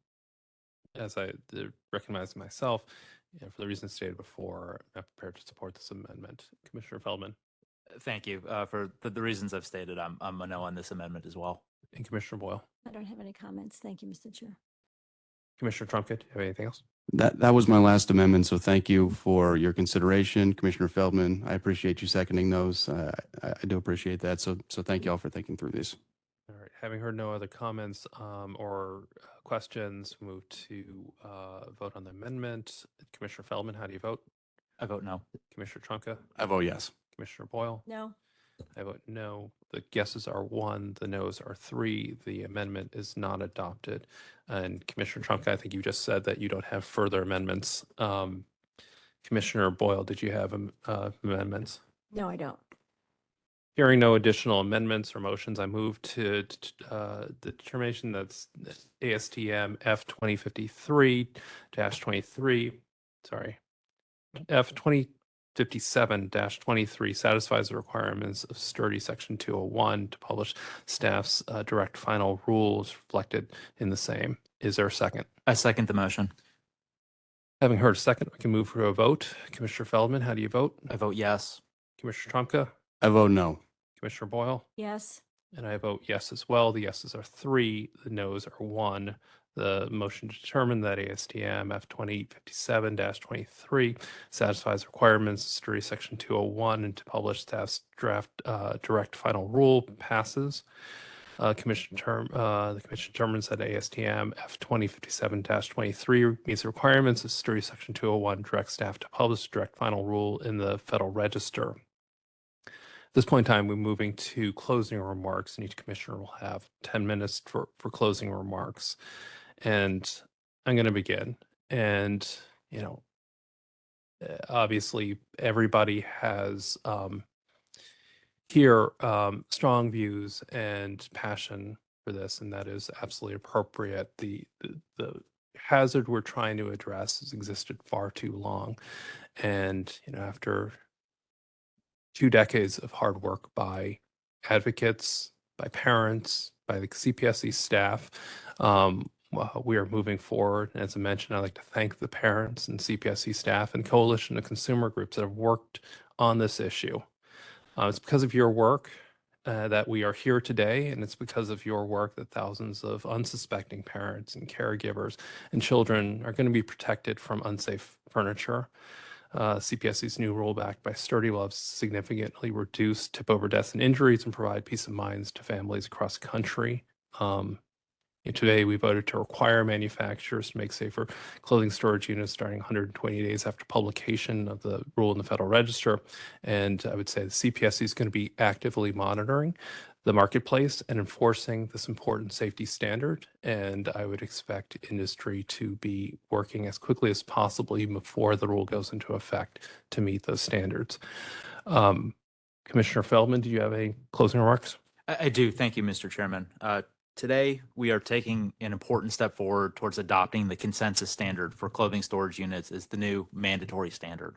As I did recognize myself, and for the reasons stated before, I'm prepared to support this amendment. Commissioner Feldman Thank you. Uh, For the, the reasons I've stated, I'm, I'm a no on this amendment as well. and Commissioner Boyle. I don't have any comments. Thank you, Mr. Chair. Commissioner Trumka, do you have anything else? That, that was my last amendment, so thank you for your consideration. Commissioner Feldman, I appreciate you seconding those. Uh, I, I do appreciate that, so, so thank you all for thinking through these. All right, having heard no other comments um, or uh, questions, move to uh, vote on the amendment. Commissioner Feldman, how do you vote? I vote no. Commissioner Trumka, I vote yes. Commissioner Boyle? No, I vote no. The guesses are one, the nos are three. The amendment is not adopted. And Commissioner Trumka, I think you just said that you don't have further amendments. Um, Commissioner Boyle, did you have um, uh, amendments? no, I don't. Hearing no additional amendments or motions, I move to uh, the determination that's ASTM F 2053-23, sorry, F twenty fifty-seven twenty-three satisfies the requirements of sturdy section two oh one to publish staff's uh, direct final rules reflected in the same. Is there a second? I second the motion. Having heard a second, we can move for a vote. Commissioner Feldman, how do you vote? I vote yes. Commissioner Trumka, I vote no. Commissioner Boyle? Yes, And I vote yes as well. The yeses are three, the nos are one. The motion to determine that ASTM F twenty fifty-seven twenty-three satisfies requirements of section two oh one and to publish staff's draft uh, direct final rule passes. Uh, commission term, uh, the commission determines that ASTM F2057-23 meets the requirements of sturdy section two oh one, direct staff to publish direct final rule in the Federal Register. At this point in time, we're moving to closing remarks, and each commissioner will have 10 minutes for, for closing remarks. And I'm going to begin. And, you know, uh, obviously, everybody has um, here um, strong views and passion for this, and that is absolutely appropriate. The, the, the hazard we're trying to address has existed far too long. And, you know, after two decades of hard work by advocates, by parents, by the CPSC staff. Um, well, we are moving forward. And as I mentioned, I'd like to thank the parents and CPSC staff and coalition of consumer groups that have worked on this issue. Uh, it's because of your work uh, that we are here today, and it's because of your work that thousands of unsuspecting parents and caregivers and children are going to be protected from unsafe furniture. Uh, CPSC's new rollback by Sturdy will have significantly reduced tip over deaths and injuries and provide peace of minds to families across the country. Um, today, we voted to require manufacturers to make safer clothing storage units starting 120 days after publication of the rule in the Federal Register. And I would say the CPSC is going to be actively monitoring the marketplace and enforcing this important safety standard. And I would expect industry to be working as quickly as possible, even before the rule goes into effect, to meet those standards. Um, Commissioner Feldman, do you have any closing remarks? I, I do. Thank you, Mr. Chairman. Uh, Today, we are taking an important step forward towards adopting the consensus standard for clothing storage units as the new mandatory standard.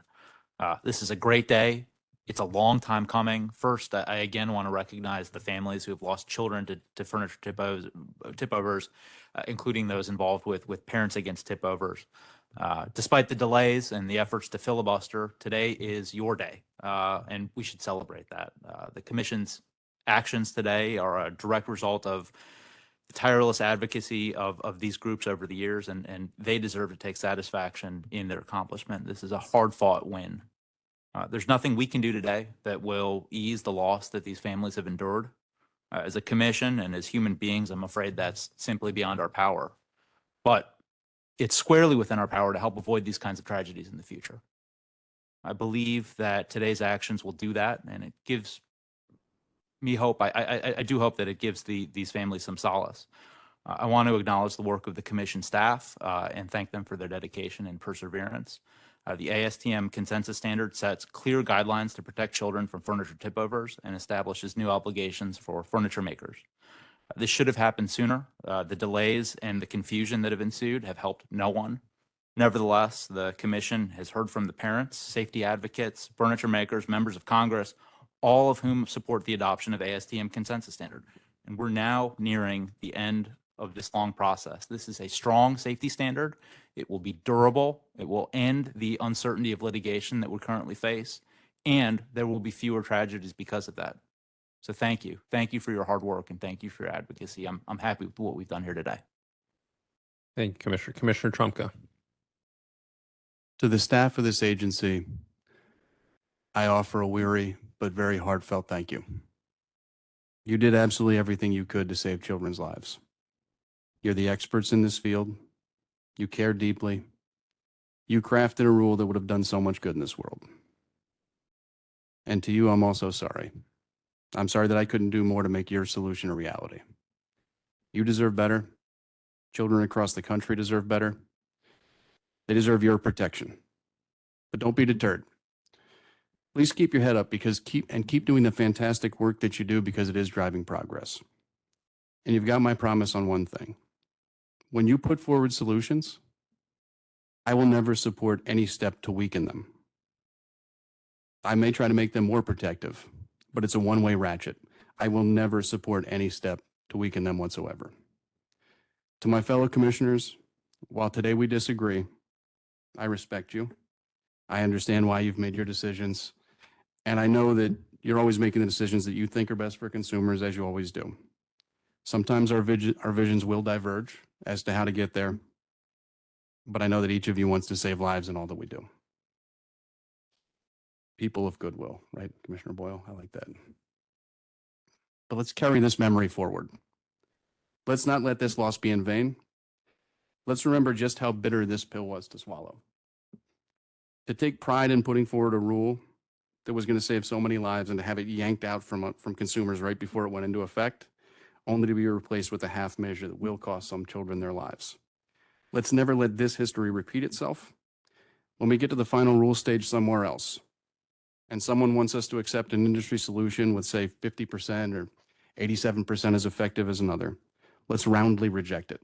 Uh, This is a great day. It's a long time coming. First, I again want to recognize the families who have lost children to, to furniture tip overs, tip uh, including those involved with, with Parents Against Tip Overs. Uh, Despite the delays and the efforts to filibuster, today is your day, uh, and we should celebrate that. Uh, The commission's actions today are a direct result of tireless advocacy of, of these groups over the years, and, and they deserve to take satisfaction in their accomplishment. This is a hard fought win. Uh, there's nothing we can do today that will ease the loss that these families have endured. Uh, as a commission and as human beings, I'm afraid that's simply beyond our power. But it's squarely within our power to help avoid these kinds of tragedies in the future. I believe that today's actions will do that, and it gives me hope. I, I, I- do hope that it gives the, these families some solace. Uh, I want to acknowledge the work of the commission staff uh, and thank them for their dedication and perseverance. Uh, the ASTM consensus standard sets clear guidelines to protect children from furniture tipovers and establishes new obligations for furniture makers. Uh, This should have happened sooner. Uh, The delays and the confusion that have ensued have helped no one. Nevertheless, the commission has heard from the parents, safety advocates, furniture makers, members of Congress, all of whom support the adoption of ASTM consensus standard. And we're now nearing the end of this long process. This is a strong safety standard. It will be durable. It will end the uncertainty of litigation that we currently face. And there will be fewer tragedies because of that. So thank you. Thank you for your hard work and thank you for your advocacy. I'm, I'm happy with what we've done here today. Thank you, Commissioner. Commissioner Trumka. To the staff of this agency, I offer a weary but very heartfelt thank you. You did absolutely everything you could to save children's lives. You're the experts in this field. You care deeply. You crafted a rule that would have done so much good in this world. And to you, I'm also sorry. I'm sorry that I couldn't do more to make your solution a reality. You deserve better. Children across the country deserve better. They deserve your protection. But don't be deterred. Please keep your head up because keep and keep doing the fantastic work that you do because it is driving progress. And you've got my promise on one thing. When you put forward solutions, I will never support any step to weaken them. I may try to make them more protective, but it's a one-way ratchet. I will never support any step to weaken them whatsoever. To my fellow commissioners, while today we disagree, I respect you. I understand why you've made your decisions. And I know that you're always making the decisions that you think are best for consumers, as you always do. Sometimes our our visions will diverge as to how to get there. But I know that each of you wants to save lives in all that we do. People of goodwill, right, Commissioner Boyle? I like that. But let's carry this memory forward. Let's not let this loss be in vain. Let's remember just how bitter this pill was to swallow. To take pride in putting forward a rule that was going to save so many lives and to have it yanked out from, uh, from consumers right before it went into effect, only to be replaced with a half measure that will cost some children their lives. Let's never let this history repeat itself. When we get to the final rule stage somewhere else, and someone wants us to accept an industry solution with, say, 50% or 87% as effective as another, let's roundly reject it.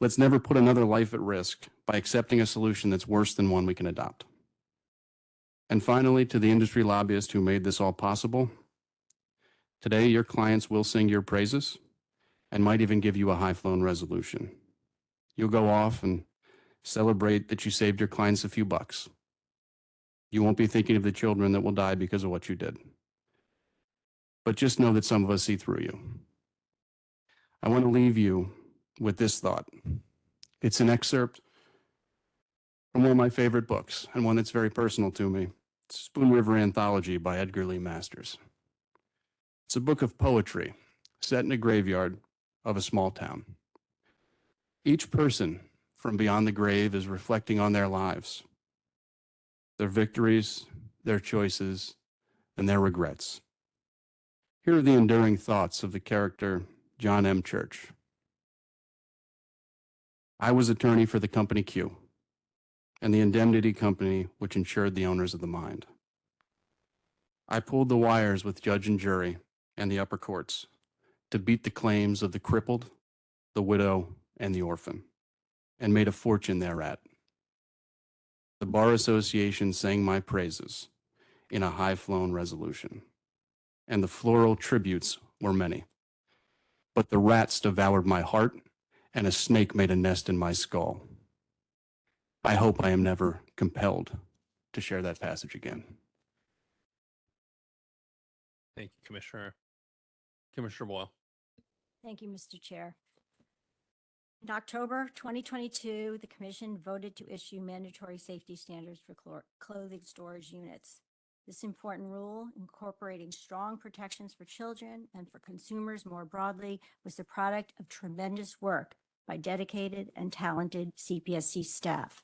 Let's never put another life at risk by accepting a solution that's worse than one we can adopt. And finally, to the industry lobbyists who made this all possible, today your clients will sing your praises and might even give you a high-flown resolution. You'll go off and celebrate that you saved your clients a few bucks. You won't be thinking of the children that will die because of what you did. But just know that some of us see through you. I want to leave you with this thought. It's an excerpt from one of my favorite books and one that's very personal to me. Spoon River Anthology by Edgar Lee Masters. It's a book of poetry set in a graveyard of a small town. Each person from beyond the grave is reflecting on their lives, their victories, their choices, and their regrets. Here are the enduring thoughts of the character John M. Church. I was attorney for the company Q and the indemnity company which insured the owners of the mind. I pulled the wires with judge and jury and the upper courts to beat the claims of the crippled, the widow, and the orphan, and made a fortune thereat. The Bar Association sang my praises in a high-flown resolution, and the floral tributes were many. But the rats devoured my heart, and a snake made a nest in my skull. I hope I am never compelled to share that passage again. Thank you, Commissioner. Commissioner Boyle. Thank you, Mr. Chair. In October 2022, the commission voted to issue mandatory safety standards for clothing storage units. This important rule, incorporating strong protections for children and for consumers more broadly, was the product of tremendous work by dedicated and talented CPSC staff.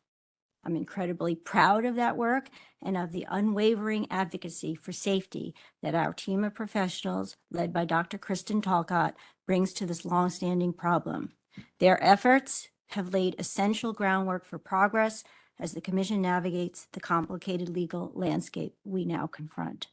I'm incredibly proud of that work and of the unwavering advocacy for safety that our team of professionals, led by Dr. Kristen Talcott, brings to this longstanding problem. Their efforts have laid essential groundwork for progress as the Commission navigates the complicated legal landscape we now confront.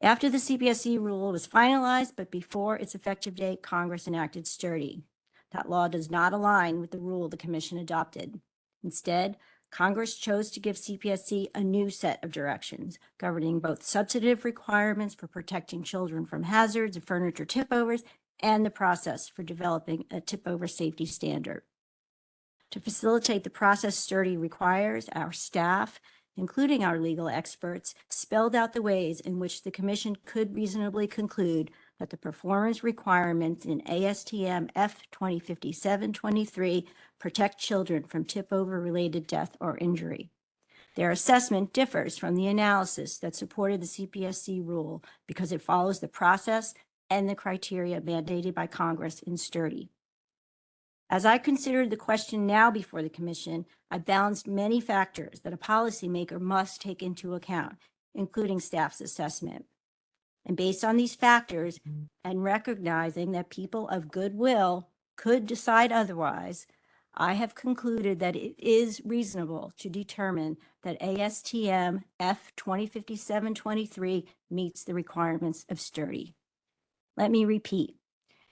After the CPSC rule was finalized, but before its effective date, Congress enacted Sturdy. That law does not align with the rule the Commission adopted. Instead, Congress chose to give CPSC a new set of directions governing both substantive requirements for protecting children from hazards and furniture tip-overs and the process for developing a tip-over safety standard. To facilitate the process Sturdy requires, our staff, including our legal experts, spelled out the ways in which the commission could reasonably conclude that the performance requirements in ASTM F 2057-23 protect children from tip-over related death or injury. Their assessment differs from the analysis that supported the CPSC rule because it follows the process and the criteria mandated by Congress in Sturdy. As I considered the question now before the commission, I balanced many factors that a policymaker must take into account, including staff's assessment. And based on these factors mm. and recognizing that people of goodwill could decide otherwise, I have concluded that it is reasonable to determine that ASTM F 2057-23 meets the requirements of Sturdy. Let me repeat.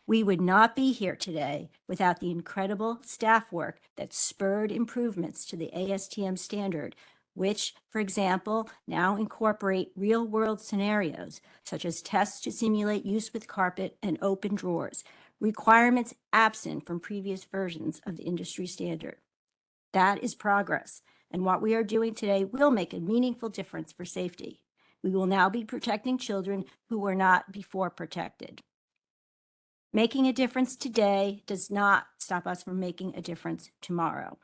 We would not be here today without the incredible staff work that spurred improvements to the ASTM standard, which, for example, now incorporate real-world scenarios such as tests to simulate use with carpet and open drawers, requirements absent from previous versions of the industry standard. That is progress, and what we are doing today will make a meaningful difference for safety. We will now be protecting children who were not before protected. Making a difference today does not stop us from making a difference tomorrow.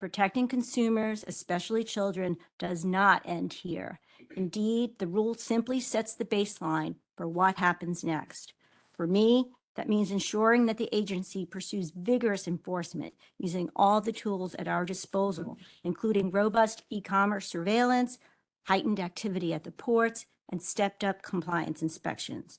Protecting consumers, especially children, does not end here. Indeed, the rule simply sets the baseline for what happens next. For me, that means ensuring that the agency pursues vigorous enforcement using all the tools at our disposal, including robust e-commerce surveillance, heightened activity at the ports, and stepped-up compliance inspections.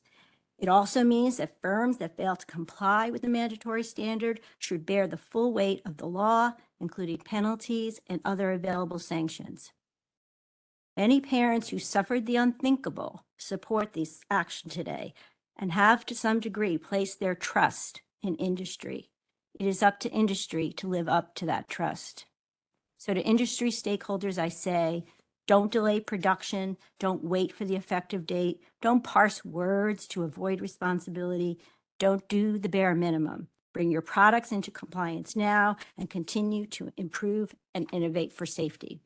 It also means that firms that fail to comply with the mandatory standard should bear the full weight of the law, including penalties and other available sanctions. Many parents who suffered the unthinkable support this action today and have to some degree placed their trust in industry. It is up to industry to live up to that trust. So to industry stakeholders, I say, don't delay production. Don't wait for the effective date. Don't parse words to avoid responsibility. Don't do the bare minimum. Bring your products into compliance now and continue to improve and innovate for safety.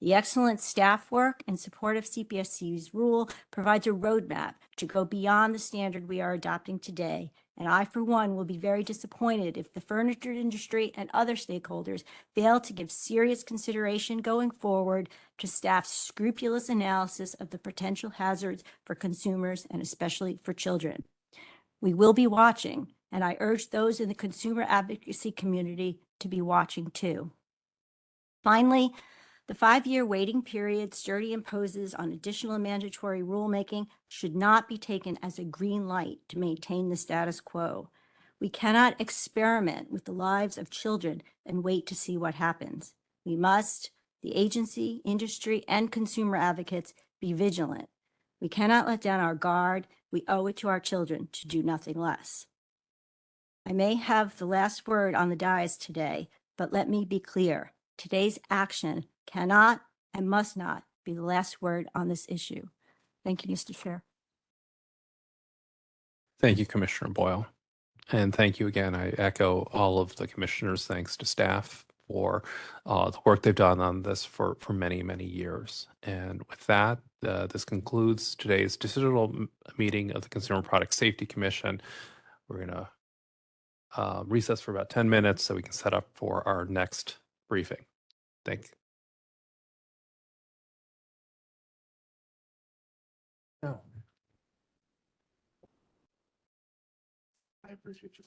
The excellent staff work and support of CPSC's rule provides a roadmap to go beyond the standard we are adopting today. And I, for one, will be very disappointed if the furniture industry and other stakeholders fail to give serious consideration going forward to staff's scrupulous analysis of the potential hazards for consumers and especially for children. We will be watching, and I urge those in the consumer advocacy community to be watching too. Finally, the five-year waiting period Sturdy imposes on additional mandatory rulemaking should not be taken as a green light to maintain the status quo. We cannot experiment with the lives of children and wait to see what happens. We must, the agency, industry, and consumer advocates, be vigilant. We cannot let down our guard. We owe it to our children to do nothing less. I may have the last word on the dais today, but let me be clear. Today's action cannot and must not be the last word on this issue. Thank you, Mr. Chair. Thank you, Commissioner Boyle. And thank you again. I echo all of the commissioners' thanks to staff for uh, the work they've done on this for, for many, many years. And with that, uh, this concludes today's m- meeting of the Consumer Product Safety Commission. We're going to uh, recess for about 10 minutes so we can set up for our next briefing. Thank you. I appreciate you.